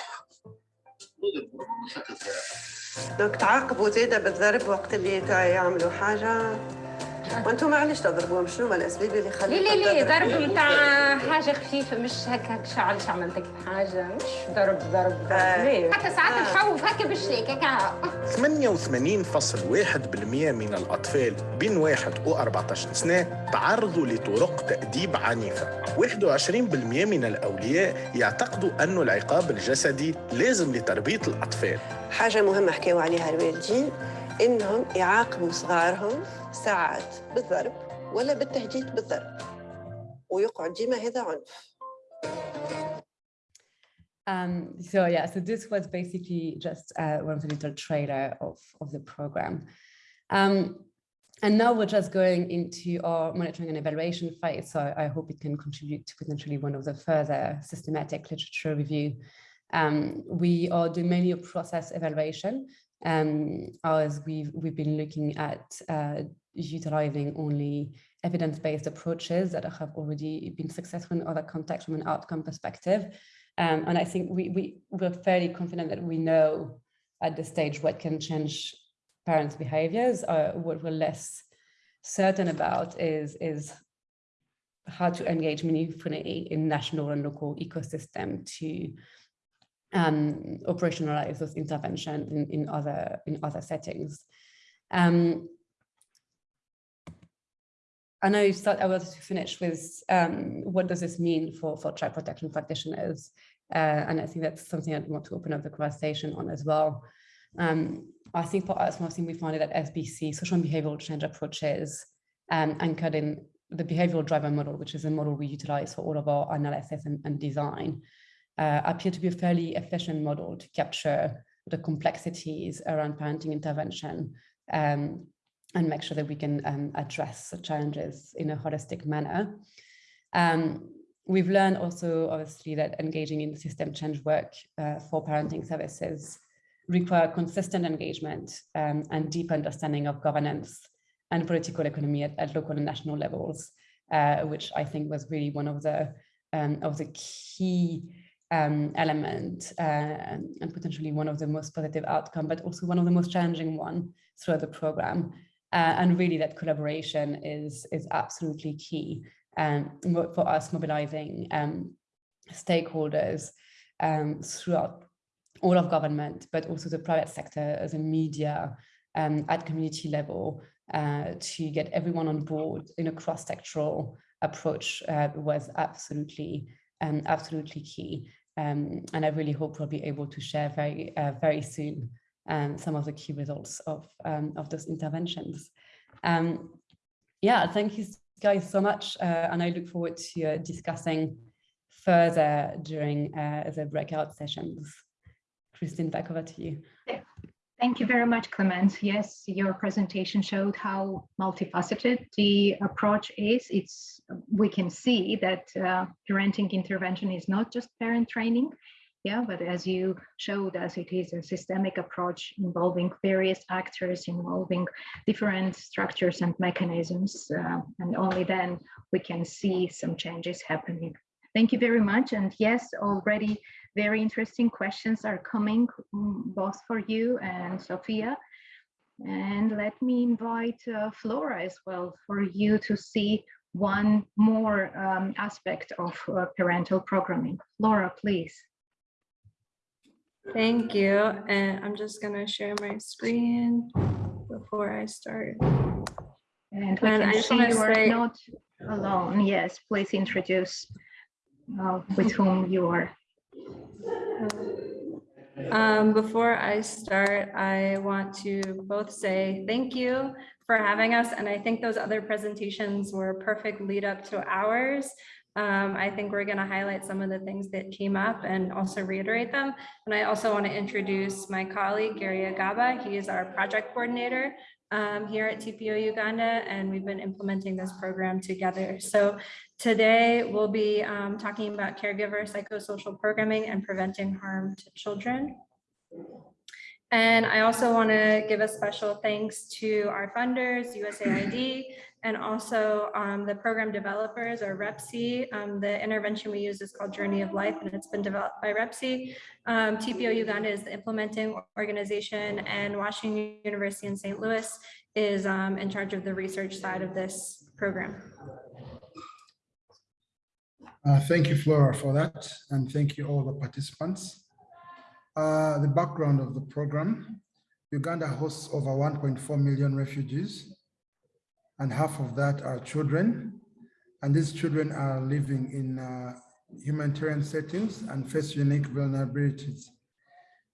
دوك تعاقبوا زاده بالضرب وقت اللي يعملوا حاجة. وأنتم علاش تضربوهم شنو هما الأسباب اللي لا خليتهم لا لا تضربوا؟ ضرب نتاع حاجة خفيفة مش هكا شعلش عملتك حاجة مش ضرب ضرب آه. لا حتى ساعات آه. نخوف هكا بالشيك هكا 88.1% من الأطفال بين 1 و 14 سنة تعرضوا لطرق تأديب عنيفة 21% من الأولياء يعتقدوا أن العقاب الجسدي لازم لتربية الأطفال حاجة مهمة حكاوا عليها الوالدين انهم يعاقبوا صغارهم ساعات بالضرب ولا بالتهديد بالضرب ويقعد ديما هذا عنف Um, so yeah, so this was basically just uh, one of the little trailer of, of the program. Um, and now we're just going into our monitoring and evaluation phase. So I hope it can contribute to potentially one of the further systematic literature review. Um, we are doing mainly a process evaluation um, as we've, we've been looking at uh, utilizing only evidence-based approaches that have already been successful in other contexts from an outcome perspective. Um, and I think we, we, we're fairly confident that we know at this stage what can change parents' behaviors. Uh, what we're less certain about is, is how to engage meaningfully in national and local ecosystem to um, operationalize those interventions in, in, other, in other settings. Um, I know you I wanted to finish with um, what does this mean for, for child protection practitioners? Uh, and I think that's something I want to open up the conversation on as well. Um, I think for us, one thing we found is that SBC, social and behavioral change approaches, um, anchored in the behavioral driver model, which is a model we utilize for all of our analysis and, and design, uh, appear to be a fairly efficient model to capture the complexities around parenting intervention um, and make sure that we can um, address the challenges in a holistic manner. Um, we've learned also, obviously, that engaging in system change work uh, for parenting services require consistent engagement um, and deep understanding of governance and political economy at, at local and national levels, uh, which I think was really one of the um, of the key um, element uh, and potentially one of the most positive outcome, but also one of the most challenging one throughout the program. Uh, and really that collaboration is, is absolutely key um, for us mobilizing um, stakeholders um, throughout all of government, but also the private sector as a media um, at community level uh, to get everyone on board in a cross-sectoral approach uh, was absolutely, um, absolutely key. Um, and I really hope we'll be able to share very, uh, very soon um, some of the key results of, um, of those interventions. Um, yeah, thank you guys so much. Uh, and I look forward to uh, discussing further during uh, the breakout sessions. Christine, back over to you. Thank you very much, Clemence. Yes, your presentation showed how multifaceted the approach is. It's we can see that uh, parenting intervention is not just parent training, yeah, but as you showed us, it is a systemic approach involving various actors, involving different structures and mechanisms, uh, and only then we can see some changes happening. Thank you very much. And yes, already very interesting questions are coming mm, both for you and Sophia. And let me invite uh, Flora as well for you to see one more um, aspect of uh, parental programming. Flora, please. Thank you. And I'm just gonna share my screen before I start. And we And I can just see you are say- not alone. Yes, please introduce uh, with whom you are. Um, before I start, I want to both say thank you for having us. And I think those other presentations were perfect lead up to ours. Um, I think we're going to highlight some of the things that came up and also reiterate them. And I also want to introduce my colleague, Gary Agaba. He is our project coordinator um, here at TPO Uganda, and we've been implementing this program together. So today we'll be um, talking about caregiver psychosocial programming and preventing harm to children. And I also want to give a special thanks to our funders, USAID, and also um, the program developers or REPSSI. Um, the intervention we use is called Journey of Life, and it's been developed by REPSSI. Um, TPO Uganda is the implementing organization, and Washington University in St. Louis is um, in charge of the research side of this program. Uh, Thank you, Flora, for that, and thank you all the participants. Uh, The background of the program, Uganda hosts over 1.4 million refugees, and half of that are children. And these children are living in uh, humanitarian settings and face unique vulnerabilities.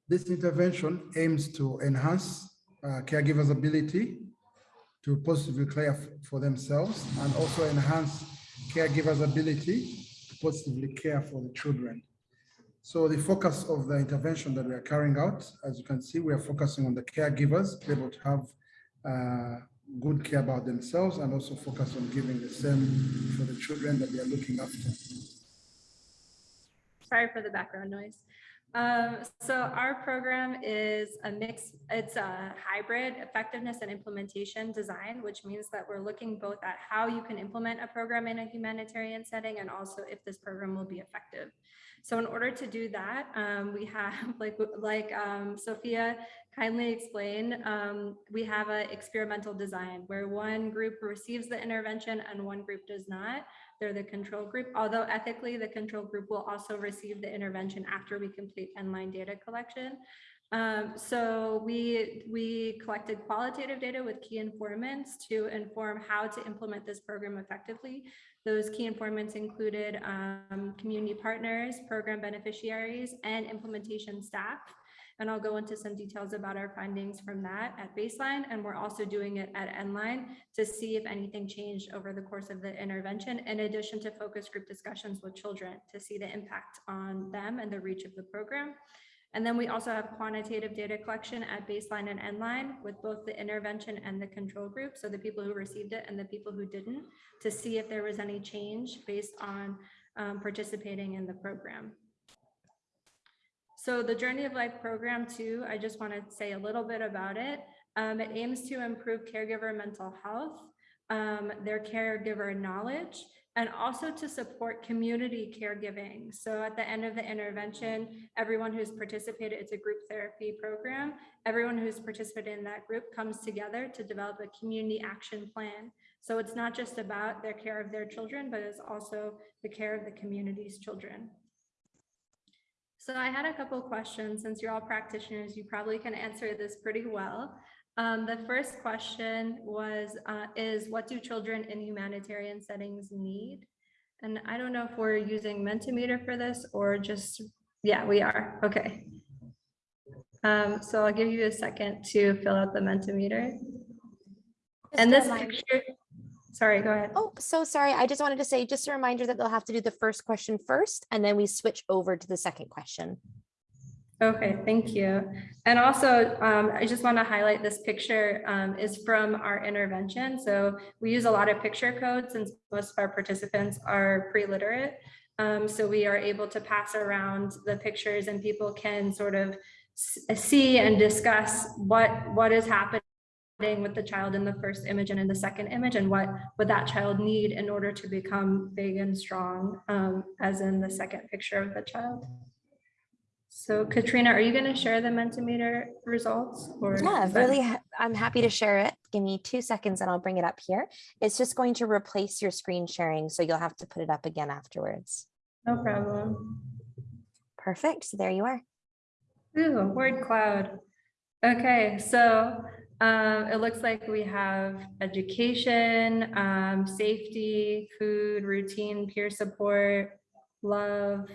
This intervention aims to enhance uh, caregivers' ability to positively care for themselves and also enhance caregivers' ability to positively care for the children. So the focus of the intervention that we are carrying out, as you can see, we are focusing on the caregivers, to be able to have uh, good care about themselves and also focus on giving the same for the children that they are looking after. Sorry for the background noise. Um, so our program is a mix, it's a hybrid effectiveness and implementation design, which means that we're looking both at how you can implement a program in a humanitarian setting and also if this program will be effective. So in order to do that, um, we have, like, like um, Sophia kindly explained, um, we have an experimental design where one group receives the intervention and one group does not. They're the control group, although ethically the control group will also receive the intervention after we complete endline data collection. Um, so we, we collected qualitative data with key informants to inform how to implement this program effectively. Those key informants included um, community partners, program beneficiaries, and implementation staff. And I'll go into some details about our findings from that at baseline. And we're also doing it at endline to see if anything changed over the course of the intervention, in addition to focus group discussions with children to see the impact on them and the reach of the program. And then we also have quantitative data collection at baseline and endline with both the intervention and the control group. So the people who received it and the people who didn't to see if there was any change based on um, participating in the program. So the Journey of Life program too, I just want to say a little bit about it. Um, it aims to improve caregiver mental health, um, their caregiver knowledge, and also to support community caregiving. So at the end of the intervention, everyone who's participated, it's a group therapy program. Everyone who's participated in that group comes together to develop a community action plan. So it's not just about their care of their children, but it's also the care of the community's children. So I had a couple questions. Since you're all practitioners, you probably can answer this pretty well. Um, the first question was, uh, is what do children in humanitarian settings need? And I don't know if we're using Mentimeter for this or just, yeah, we are. Okay. Um, so I'll give you a second to fill out the Mentimeter. And this picture, sorry, go ahead. Oh, so sorry. I just wanted to say, just a reminder that they'll have to do the first question first, and then we switch over to the second question. Okay, thank you. And also, um, I just want to highlight this picture um, is from our intervention. So we use a lot of picture codes since most of our participants are pre-literate. Um, so we are able to pass around the pictures and people can sort of see and discuss what, what is happening with the child in the first image and in the second image and what would that child need in order to become big and strong um, as in the second picture of the child. So Katrina, are you going to share the Mentimeter results? or Yeah, really, ha- I'm happy to share it. Give me two seconds and I'll bring it up here. It's just going to replace your screen sharing, so you'll have to put it up again afterwards. No problem. Perfect. So there you are. Ooh, word cloud. Okay, so um, it looks like we have education, um, safety, food, routine, peer support, love.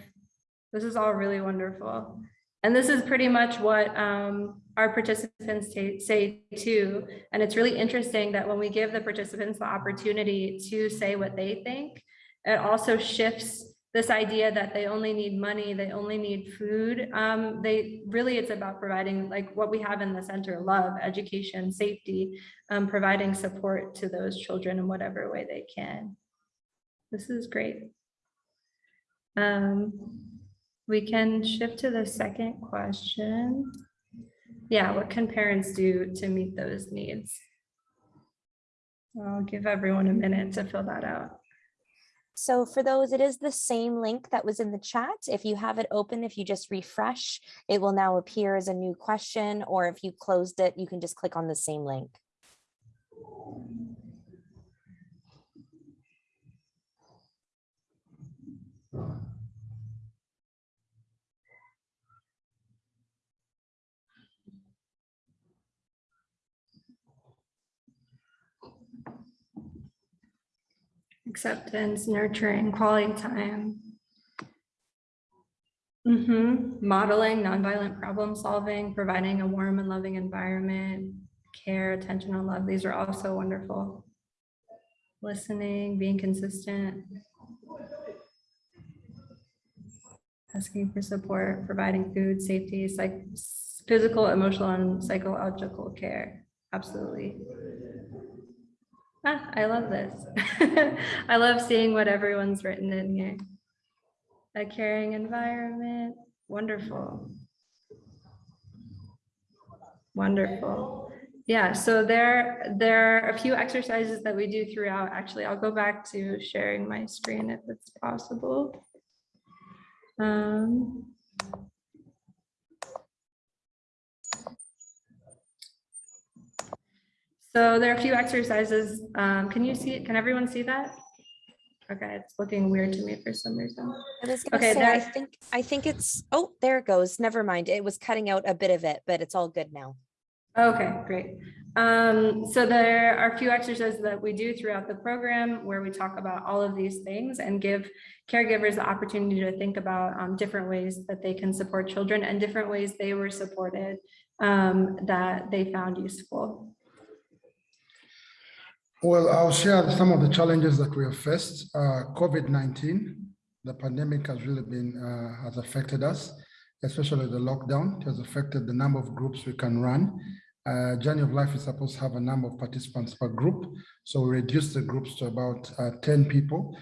This is all really wonderful. And this is pretty much what um, our participants say, say too. And it's really interesting that when we give the participants the opportunity to say what they think, it also shifts this idea that they only need money, they only need food. Um, they really, it's about providing like what we have in the center, love, education, safety, um, providing support to those children in whatever way they can. This is great. Um, we can shift to the second question. Yeah, what can parents do to meet those needs? I'll give everyone a minute to fill that out. So for those, it is the same link that was in the chat. If you have it open, if you just refresh, it will now appear as a new question, or if you closed it, you can just click on the same link. Acceptance, nurturing, quality time. Mm -hmm. Modeling nonviolent problem solving, providing a warm and loving environment, care, attention and love. These are also wonderful. Listening, being consistent. Asking for support, providing food, safety, psych, physical, emotional, and psychological care. Absolutely. Ah, I love this. I love seeing what everyone's written in here. A caring environment, wonderful. Wonderful. Yeah, so there, there are a few exercises that we do throughout. Actually, I'll go back to sharing my screen if it's possible. Um, So there are a few exercises. Um, can you see it? Can everyone see that? Okay, it's looking weird to me for some reason. I was gonna Okay, say, I think, I think it's, oh, there it goes. Never mind. It was cutting out a bit of it, but it's all good now. Okay, great. Um, so there are a few exercises that we do throughout the program where we talk about all of these things and give caregivers the opportunity to think about um, different ways that they can support children and different ways they were supported um, that they found useful. Well, I'll share some of the challenges that we have faced. Uh, COVID-19, the pandemic has really been, uh, has affected us, especially the lockdown. It has affected the number of groups we can run. Uh, Journey of Life is supposed to have a number of participants per group. So we reduced the groups to about uh, 10 people.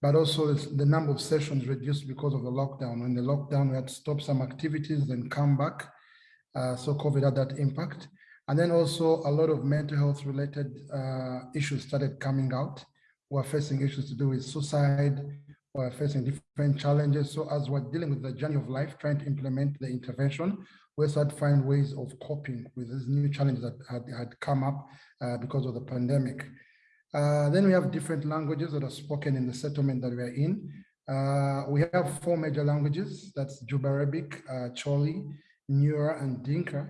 But also the number of sessions reduced because of the lockdown. When the lockdown, we had to stop some activities, then come back. Uh, so COVID had that impact. And then also a lot of mental health related uh, issues started coming out. We're facing issues to do with suicide. We're facing different challenges. So as we're dealing with the journey of life, trying to implement the intervention, we started to find ways of coping with these new challenges that had, had come up uh, because of the pandemic. Uh, then we have different languages that are spoken in the settlement that we're in. Uh, we have four major languages, that's Juba Arabic, uh, Choli, Nuer, and Dinka.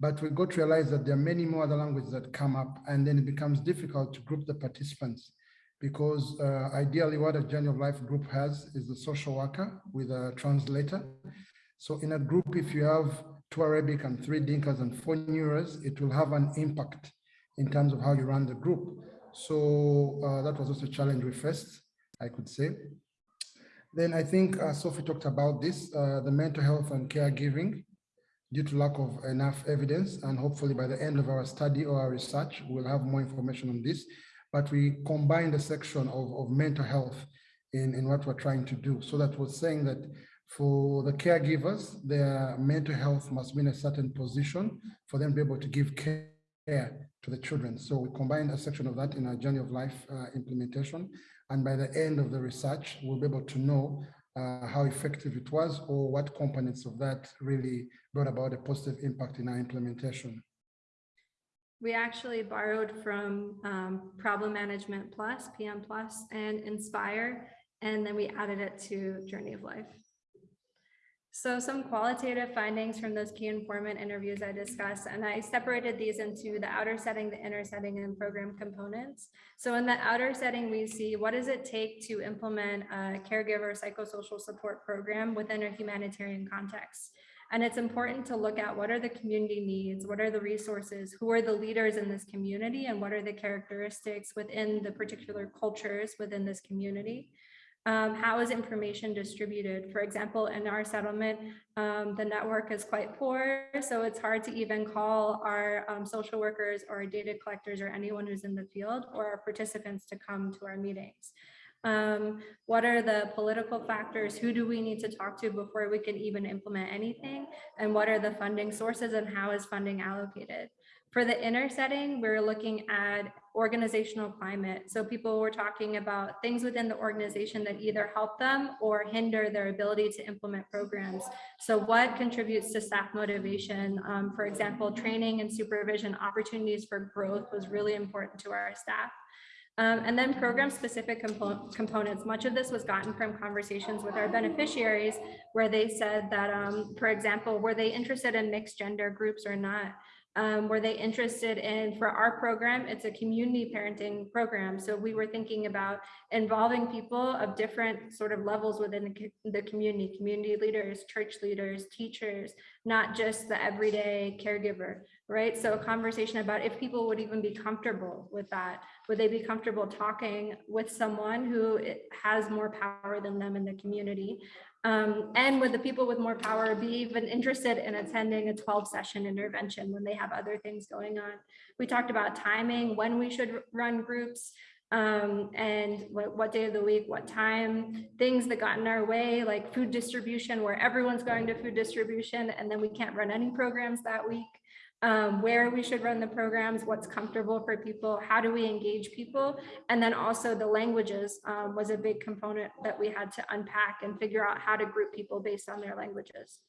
But we got to realize that there are many more other languages that come up and then it becomes difficult to group the participants because uh, ideally what a journey of life group has is the social worker with a translator. So in a group, if you have two Arabic and three Dinkas and four Nuers, it will have an impact in terms of how you run the group. So uh, that was also a challenge we faced, I could say. Then I think uh, Sophie talked about this, uh, the mental health and caregiving due to lack of enough evidence. And hopefully by the end of our study or our research, we'll have more information on this. But we combined a section of, of mental health in, in what we're trying to do. So that was saying that for the caregivers, their mental health must be in a certain position for them to be able to give care to the children. So we combined a section of that in our journey of life uh, implementation. And by the end of the research, we'll be able to know uh, how effective it was or what components of that really brought about a positive impact in our implementation. We actually borrowed from um, Problem Management Plus, PM Plus, and Inspire, and then we added it to Journey of Life. So some qualitative findings from those key informant interviews I discussed, and I separated these into the outer setting, the inner setting, and program components. So in the outer setting, we see what does it take to implement a caregiver psychosocial support program within a humanitarian context. And it's important to look at what are the community needs, what are the resources, who are the leaders in this community, and what are the characteristics within the particular cultures within this community. Um, how is information distributed? For example, in our settlement, um, the network is quite poor, so it's hard to even call our um, social workers or data collectors or anyone who's in the field or our participants to come to our meetings. Um, what are the political factors? Who do we need to talk to before we can even implement anything? And what are the funding sources and how is funding allocated? For the inner setting, we're looking at organizational climate. So people were talking about things within the organization that either help them or hinder their ability to implement programs. So what contributes to staff motivation? Um, for example, training and supervision opportunities for growth was really important to our staff. Um, and then program specific compo components. Much of this was gotten from conversations with our beneficiaries where they said that, um, for example, were they interested in mixed gender groups or not? Um, were they interested in for our program it's a community parenting program. So we were thinking about involving people of different sort of levels within the community community leaders church leaders teachers not just the everyday caregiver right? So a conversation about if people would even be comfortable with that. Would they be comfortable talking with someone who has more power than them in the community um, and would the people with more power be even interested in attending a 12 session intervention when they have other things going on? We talked about timing, when we should run groups, um, and what, what, day of the week, what time, things that got in our way, like food distribution, where everyone's going to food distribution, and then we can't run any programs that week um, where we should run the programs, what's comfortable for people, how do we engage people, and then also the languages um, was a big component that we had to unpack and figure out how to group people based on their languages.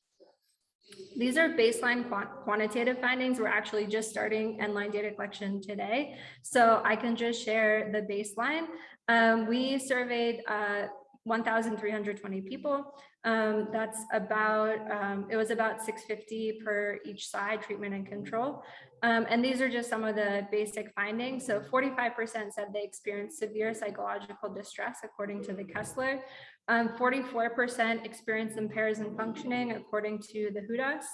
These are baseline quantitative findings. We're actually just starting endline data collection today. So I can just share the baseline. Um, we surveyed uh, 1,320 people. Um, that's about, um, it was about 650 per each side, treatment and control. Um, and these are just some of the basic findings. So 45% said they experienced severe psychological distress, according to the Kessler. 44% um, experienced impairs in functioning, according to the WHODAS.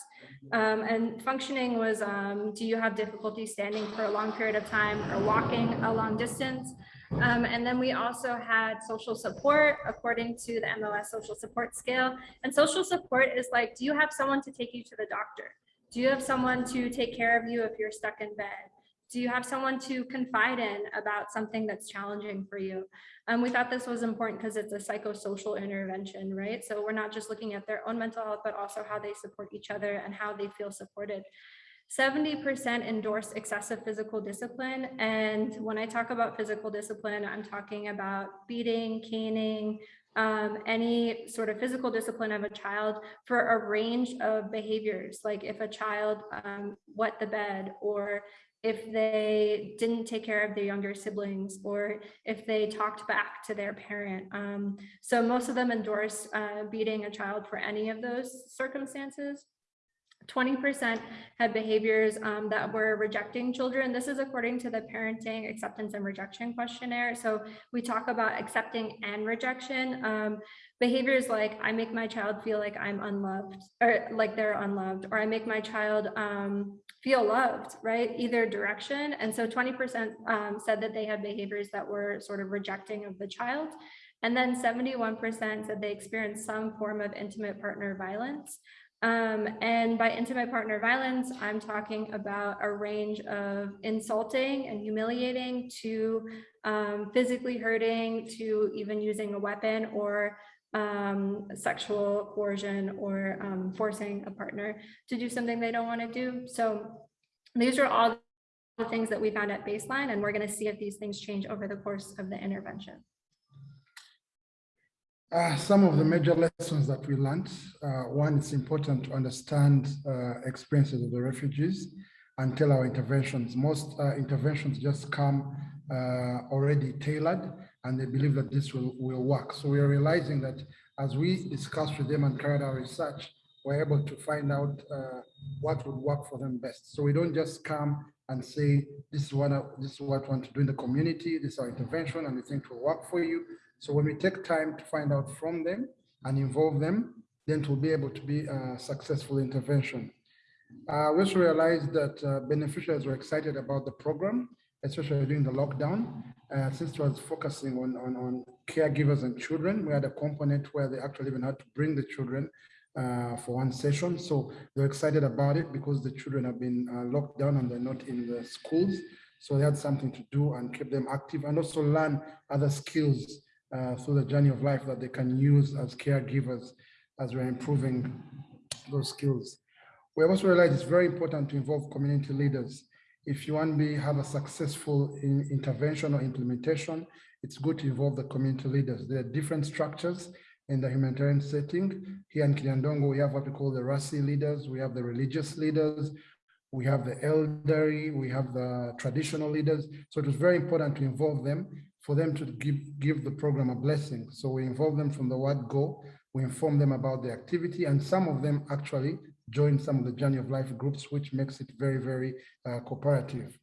Um, and functioning was, um, do you have difficulty standing for a long period of time or walking a long distance? Um, and then we also had social support according to the MOS social support scale. And social support is like, do you have someone to take you to the doctor? Do you have someone to take care of you if you're stuck in bed? Do you have someone to confide in about something that's challenging for you? Um, we thought this was important because it's a psychosocial intervention, right? So we're not just looking at their own mental health, but also how they support each other and how they feel supported. 70% endorse excessive physical discipline. And when I talk about physical discipline, I'm talking about beating, caning, um, any sort of physical discipline of a child for a range of behaviors, like if a child um, wet the bed or if they didn't take care of their younger siblings or if they talked back to their parent. Um, so most of them endorse uh, beating a child for any of those circumstances. 20% had behaviors um, that were rejecting children. This is according to the parenting acceptance and rejection questionnaire. So we talk about accepting and rejection. Um, behaviors like I make my child feel like I'm unloved or like they're unloved, or I make my child um, feel loved, right? Either direction. And so 20% um, said that they had behaviors that were sort of rejecting of the child. And then 71% said they experienced some form of intimate partner violence. Um, and by intimate partner violence, I'm talking about a range of insulting and humiliating to um, physically hurting to even using a weapon or um, sexual coercion or um, forcing a partner to do something they don't want to do. So these are all the things that we found at baseline, and we're going to see if these things change over the course of the intervention. Uh, some of the major lessons that we learned, uh, one, it's important to understand uh, experiences of the refugees tell our interventions. Most uh, interventions just come uh, already tailored and they believe that this will, will work. So we are realizing that as we discussed with them and carried our research, we're able to find out uh, what would work for them best. So we don't just come and say, this is what I, this is what I want to do in the community, this is our intervention, and we think it will work for you. So when we take time to find out from them and involve them, then it will be able to be a successful intervention. Uh, we also realized that uh, beneficiaries were excited about the program, especially during the lockdown, uh, since it was focusing on, on, on caregivers and children. We had a component where they actually even had to bring the children uh, for one session. So they're excited about it because the children have been uh, locked down and they're not in the schools. So they had something to do and keep them active and also learn other skills through the journey of life that they can use as caregivers as we're improving those skills. We also realized it's very important to involve community leaders. If you want to have a successful in, intervention or implementation, it's good to involve the community leaders. There are different structures in the humanitarian setting. Here in Kiryandongo, we have what we call the Rasi leaders, we have the religious leaders, we have the elderly, we have the traditional leaders. So it was very important to involve them for them to give, give the program a blessing. So we involve them from the word go, we inform them about the activity, and some of them actually join some of the journey of life groups, which makes it very, very uh, cooperative.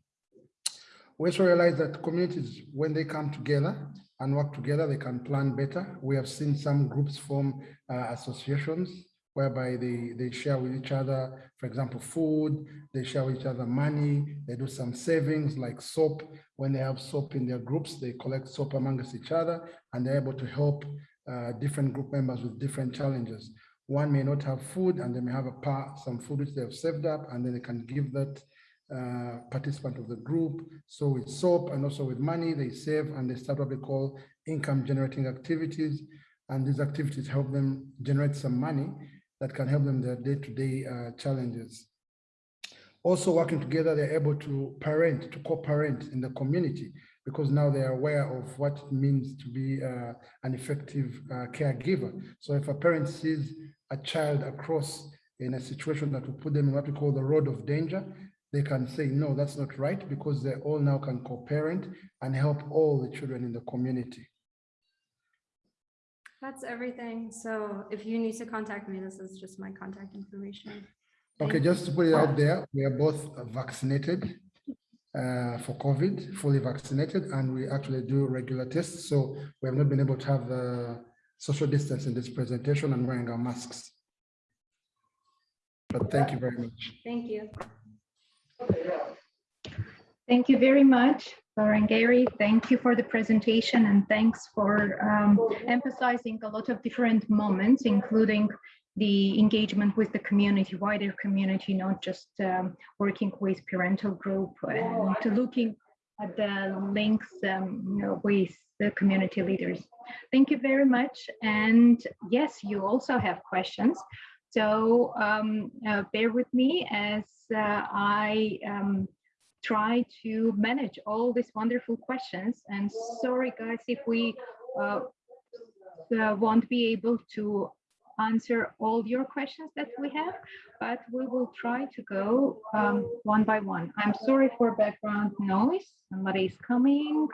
We also realize that communities, when they come together and work together, they can plan better. We have seen some groups form uh, associations whereby they, they share with each other, for example, food, they share with each other money, they do some savings like soap. When they have soap in their groups, they collect soap amongst each other and they're able to help uh, different group members with different challenges. One may not have food and they may have a part, some food which they have saved up and then they can give that uh, participant of the group. So with soap and also with money, they save and they start what we call income generating activities. And these activities help them generate some money that can help them their day-to-day -day, uh, challenges. Also working together, they're able to parent, to co-parent in the community because now they are aware of what it means to be uh, an effective uh, caregiver. So if a parent sees a child across in a situation that will put them in what we call the road of danger, they can say, no, that's not right, because they all now can co-parent and help all the children in the community. That's everything. So if you need to contact me, this is just my contact information. Okay, just to put it out there, we are both vaccinated uh, for COVID, fully vaccinated, and we actually do regular tests. So we have not been able to have the social distance in this presentation and wearing our masks. But thank you very much. Thank you. Thank you very much, Lauren Gary. Thank you for the presentation and thanks for um, emphasizing a lot of different moments, including the engagement with the community, wider community, not just um, working with parental group and to looking at the links um, with the community leaders. Thank you very much. And yes, you also have questions. So um, uh, bear with me as uh, I um, try to manage all these wonderful questions. And sorry, guys, if we uh, uh won't be able to answer all your questions that we have, but we will try to go um, one by one. I'm sorry for background noise. Somebody is coming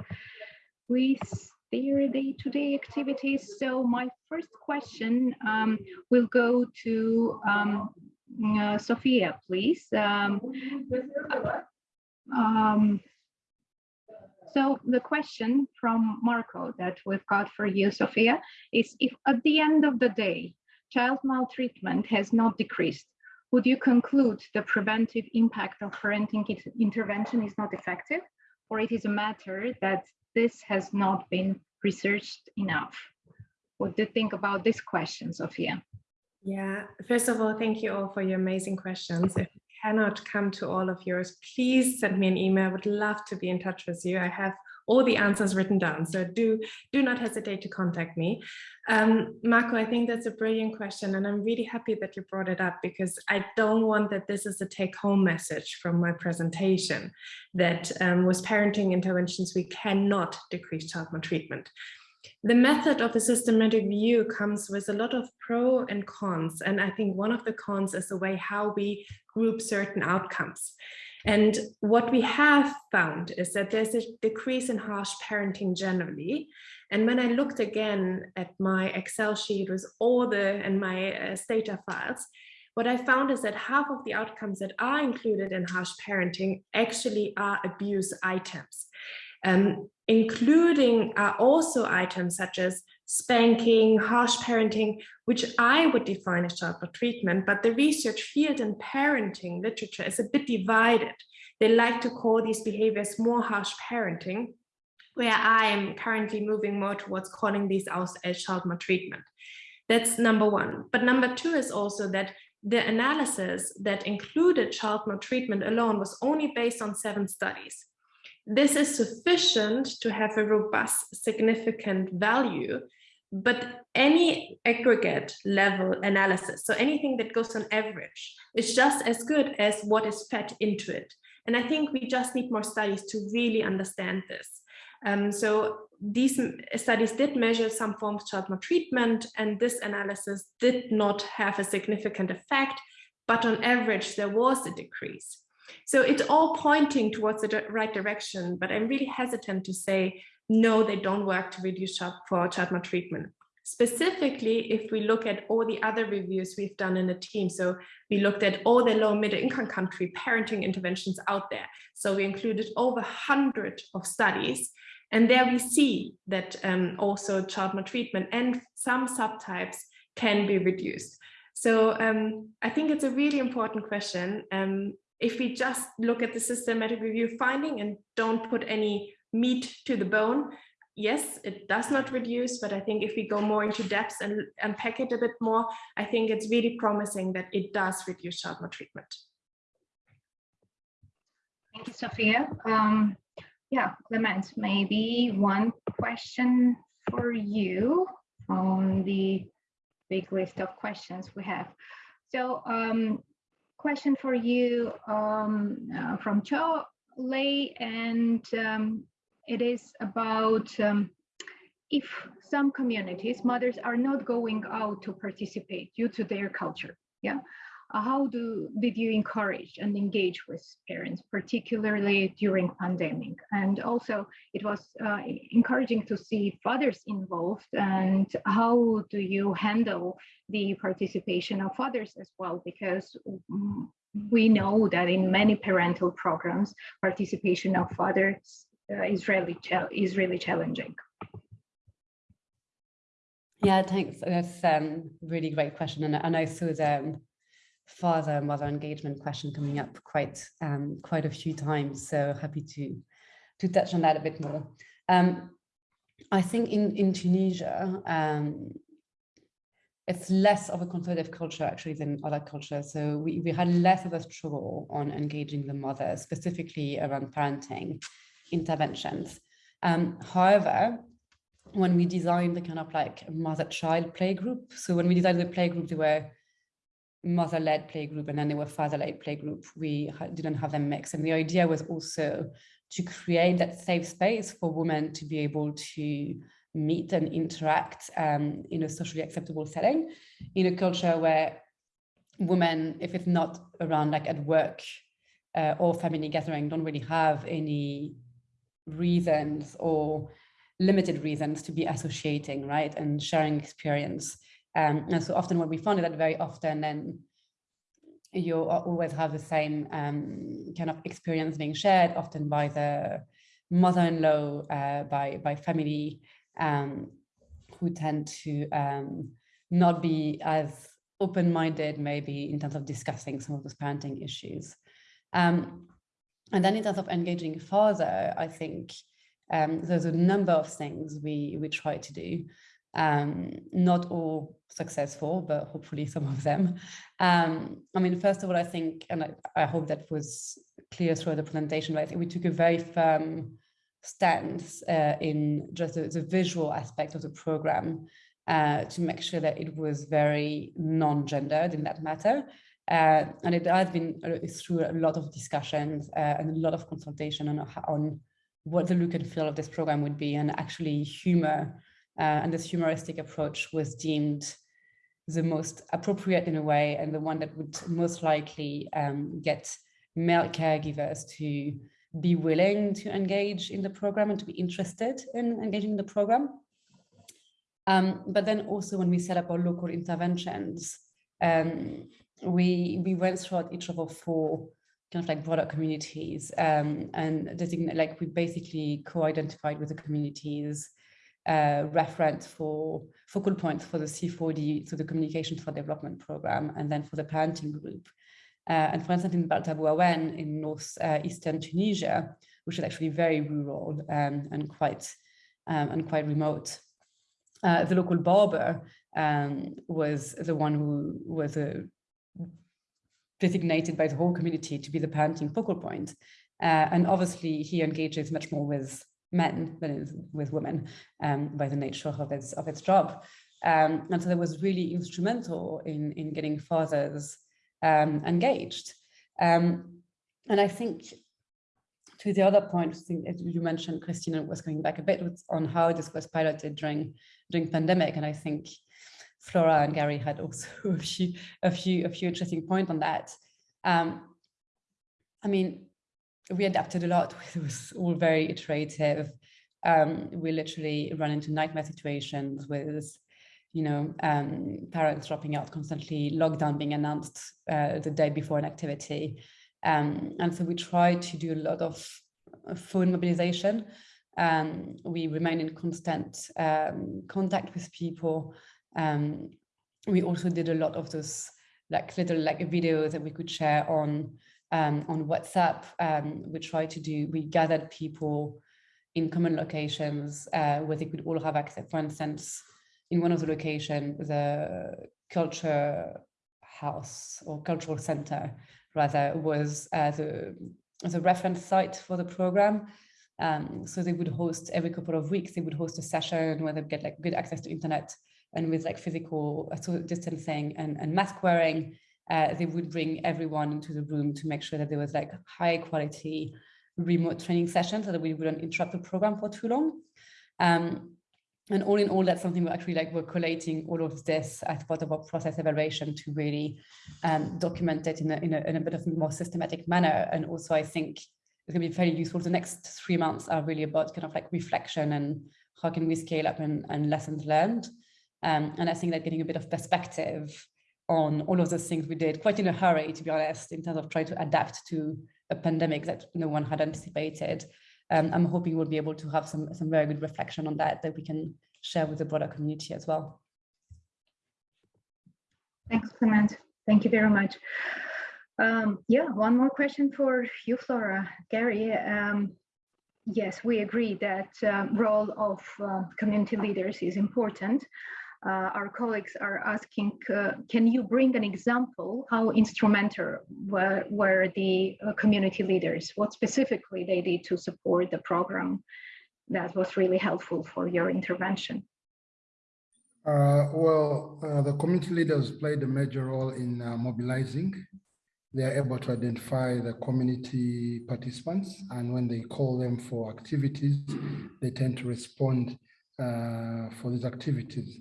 with their day-to-day -day activities. So my first question um, will go to um, uh, Sophia, please. Um, um, so the question from Marco that we've got for you, Sophia, is if at the end of the day, child maltreatment has not decreased, would you conclude the preventive impact of parenting intervention is not effective, or it is a matter that this has not been researched enough? What do you think about this question, Sophia? Yeah, first of all, thank you all for your amazing questions. If you cannot come to all of yours, please send me an email. I would love to be in touch with you. I have all the answers written down. So do, do not hesitate to contact me. Um, Marco, I think that's a brilliant question and I'm really happy that you brought it up because I don't want that this is a take home message from my presentation that um, with parenting interventions, we cannot decrease child maltreatment. The method of a systematic view comes with a lot of pro and cons. And I think one of the cons is the way how we group certain outcomes. And what we have found is that there's a decrease in harsh parenting generally. And when I looked again at my Excel sheet with all the and my uh, data files, what I found is that half of the outcomes that are included in harsh parenting actually are abuse items. Um, including uh, also items such as spanking, harsh parenting, which I would define as child treatment, but the research field in parenting literature is a bit divided. They like to call these behaviors more harsh parenting, where I am currently moving more towards calling these out as child maltreatment. That's number one. But number two is also that the analysis that included child maltreatment alone was only based on seven studies. This is sufficient to have a robust, significant value, but any aggregate level analysis, so anything that goes on average, is just as good as what is fed into it. And I think we just need more studies to really understand this. Um, so these studies did measure some forms of child maltreatment, and this analysis did not have a significant effect, but on average, there was a decrease. So it's all pointing towards the right direction, but I'm really hesitant to say, no, they don't work to reduce child for child maltreatment. Specifically, if we look at all the other reviews we've done in the team, so we looked at all the low middle income country parenting interventions out there. So we included over 100 of studies and there we see that um, also child maltreatment and some subtypes can be reduced. So um, I think it's a really important question. Um, if we just look at the systematic review finding and don't put any meat to the bone, yes, it does not reduce, but I think if we go more into depth and unpack it a bit more, I think it's really promising that it does reduce child maltreatment. Thank you, Sophia. Um, yeah, Clemence, maybe one question for you on the big list of questions we have. So um, question for you um, uh, from Cho Lei, and um, it is about um, if some communities, mothers are not going out to participate due to their culture. Yeah. How do did you encourage and engage with parents, particularly during pandemic? And also, it was uh, encouraging to see fathers involved. And how do you handle the participation of fathers as well? Because mm, we know that in many parental programs, participation of fathers uh, is really is really challenging. Yeah, thanks. That's a um, really great question, and, I saw the father mother engagement question coming up quite um, quite a few times. So happy to to touch on that a bit more. Um, I think in in Tunisia, um, it's less of a conservative culture actually than other cultures. So we, we had less of a struggle on engaging the mother, specifically around parenting interventions. Um, however, when we designed the kind of like mother-child play group, so when we designed the play group, there were mother-led playgroup and then there were father-led playgroup. We didn't have them mixed. And the idea was also to create that safe space for women to be able to meet and interact um, in a socially acceptable setting in a culture where women, if it's not around like at work uh, or family gathering, don't really have any reasons or limited reasons to be associating, right, and sharing experience. Um, and so often what we is that very often then you always have the same um, kind of experience being shared, often by the mother-in-law, uh, by, by family, um, who tend to um, not be as open-minded maybe in terms of discussing some of those parenting issues. Um, and then in terms of engaging father, I think um, there's a number of things we, we try to do um, not all successful, but hopefully some of them. Um, I mean, first of all, I think, and I, I hope that was clear through the presentation, but I think we took a very firm stance uh, in just the, the, visual aspect of the program uh, to make sure that it was very non-gendered in that matter. Uh, and it has been uh, through a lot of discussions uh, and a lot of consultation on, on what the look and feel of this program would be and actually humor uh, and this humoristic approach was deemed the most appropriate in a way and the one that would most likely um, get male caregivers to be willing to engage in the program and to be interested in engaging in the program. Um, but then also when we set up our local interventions, um, we we went throughout each of our four kind of like broader communities um, and designate like we basically co-identified with the communities uh, reference for focal points for the C4D, so the Communication for Development Program, and then for the parenting group. Uh, and for instance, in Baltabouawen in northeastern Tunisia, which is actually very rural um, and quite um, and quite remote, uh, the local barber um, was the one who was uh, designated by the whole community to be the parenting focal point. Uh, and obviously he engages much more with men than is with women um, by the nature of its, of its job. Um, and so that was really instrumental in, in getting fathers um, engaged. Um, and I think to the other point, I think you mentioned, Christina was going back a bit on how this was piloted during during pandemic, and I think Flora and Gary had also a few a few a few interesting points on that. Um, I mean, we adapted a lot. It was all very iterative. Um, we literally run into nightmare situations with, you know, um, parents dropping out constantly, lockdown being announced uh, the day before an activity. Um, and so we try to do a lot of phone mobilization. Um, we remain in constant um, contact with people. Um, we also did a lot of those like little like videos that we could share on um, on WhatsApp. Um, we tried to do, we gathered people in common locations uh, where they could all have access. For instance, in one of the locations, the culture house or cultural center rather was uh, the, the reference site for the program. Um, so they would host every couple of weeks, they would host a session where they get like good access to internet and with like physical uh, distancing and, and mask wearing, uh, they would bring everyone into the room to make sure that there was like high quality remote training sessions so that we wouldn't interrupt the program for too long. Um, and all in all, that's something we're actually like we're collating all of this as part of our process evaluation to really um, document it in a, in, a, in a bit of a more systematic manner. And also, I think it's going to be very useful. The next three months are really about kind of like reflection and how can we scale up and, and lessons learned. Um, and I think that getting a bit of perspective on all of those things we did quite in a hurry, to be honest, in terms of trying to adapt to a pandemic that no one had anticipated. Um, I'm hoping we'll be able to have some, some very good reflection on that that we can share with the broader community as well. Thanks, Clemence. Thank you very much. Um, yeah, one more question for you, Flora. Gary, um, yes, we agree that um, role of uh, community leaders is important uh, our colleagues are asking, uh, can you bring an example how instrumental were, were the uh, community leaders? What specifically they did to support the program that was really helpful for your intervention? Uh, well, uh, the community leaders played a major role in uh, mobilizing. They are able to identify the community participants, and when they call them for activities, they tend to respond for these activities.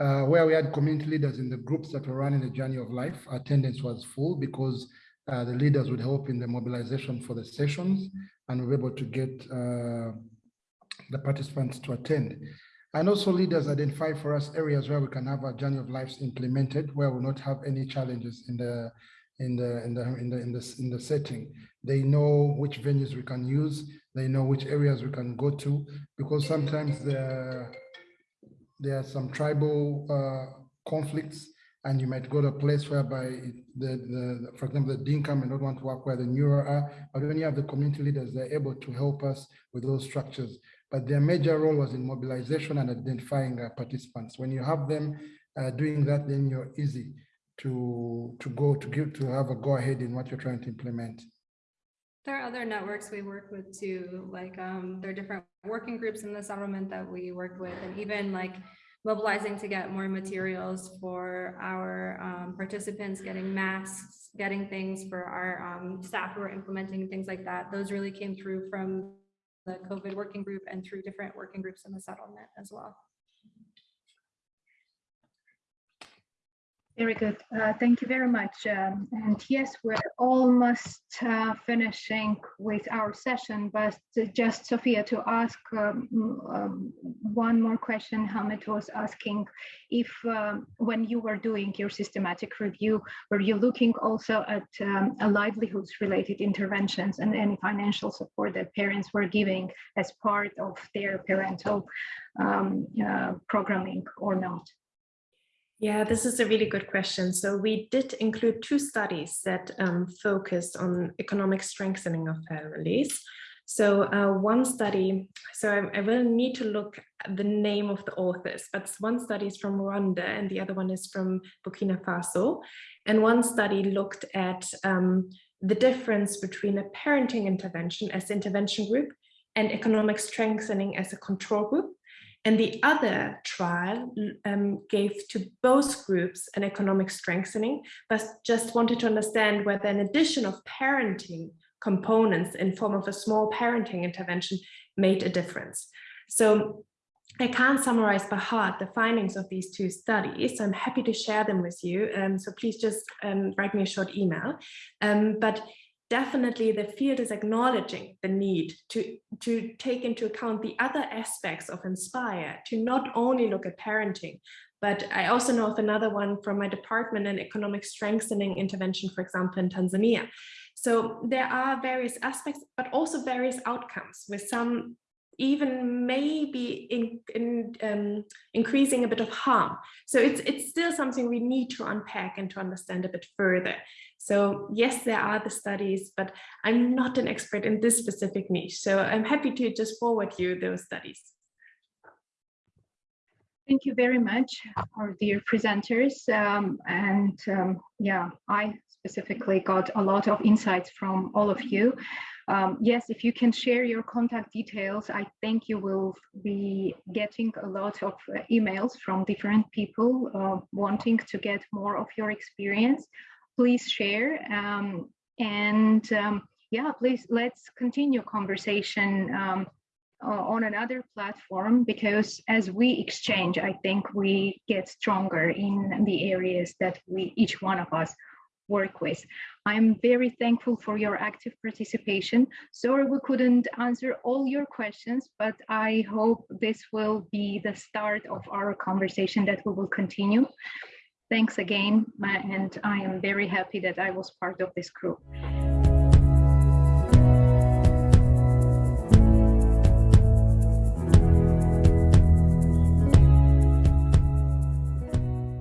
Uh, where we had community leaders in the groups that were running the journey of life, attendance was full because uh, the leaders would help in the mobilization for the sessions and we were able to get uh, the participants to attend. And also leaders identify for us areas where we can have a journey of lives implemented, where we will not have any challenges in the in the in the in the in the in the setting. They know which venues we can use. They know which areas we can go to because sometimes the there are some tribal uh, conflicts and you might go to a place whereby the, the, for example, the Dinka may not want to work where the Nuer are, but when you have the community leaders, they're able to help us with those structures. But their major role was in mobilization and identifying uh, participants. When you have them uh, doing that, then you're easy to, to go to give, to have a go ahead in what you're trying to implement. There are other networks we work with too, like um, there are different working groups in the settlement that we work with and even like mobilizing to get more materials for our um, participants, getting masks, getting things for our um, staff who are implementing things like that. Those really came through from the COVID working group and through different working groups in the settlement as well. Very good. Uh, thank you very much. Um, and yes, we're almost uh, finishing with our session, but just Sophia to ask um, um, one more question. Hamid was asking if um, when you were doing your systematic review, were you looking also at um, livelihoods related interventions and any financial support that parents were giving as part of their parental um, uh, programming or not? Yeah, this is a really good question. So we did include two studies that um, focused on economic strengthening of families. So uh, one study, so I, I, will need to look at the name of the authors, but one study is from Rwanda and the other one is from Burkina Faso. And one study looked at um, the difference between a parenting intervention as intervention group and economic strengthening as a control group. And the other trial um, gave to both groups an economic strengthening, but just wanted to understand whether an addition of parenting components in form of a small parenting intervention made a difference. So I can't summarize by heart the findings of these two studies. I'm happy to share them with you. Um, so please just um, write me a short email. Um, but definitely the field is acknowledging the need to, to take into account the other aspects of Inspire, to not only look at parenting, but I also know of another one from my department in economic strengthening intervention, for example, in Tanzania. So there are various aspects, but also various outcomes with some even maybe in, in um, increasing a bit of harm. So it's, it's still something we need to unpack and to understand a bit further. So yes, there are the studies, but I'm not an expert in this specific niche. So I'm happy to just forward you those studies. Thank you very much, our dear presenters. Um, and um, yeah, I specifically got a lot of insights from all of you. Um, yes, if you can share your contact details, I think you will be getting a lot of uh, emails from different people uh, wanting to get more of your experience. Please share um, and um, yeah, please let's continue conversation um, on another platform because as we exchange, I think we get stronger in the areas that we each one of us work with. I'm very thankful for your active participation. Sorry we couldn't answer all your questions, but I hope this will be the start of our conversation that we will continue. Thanks again, and I am very happy that I was part of this group.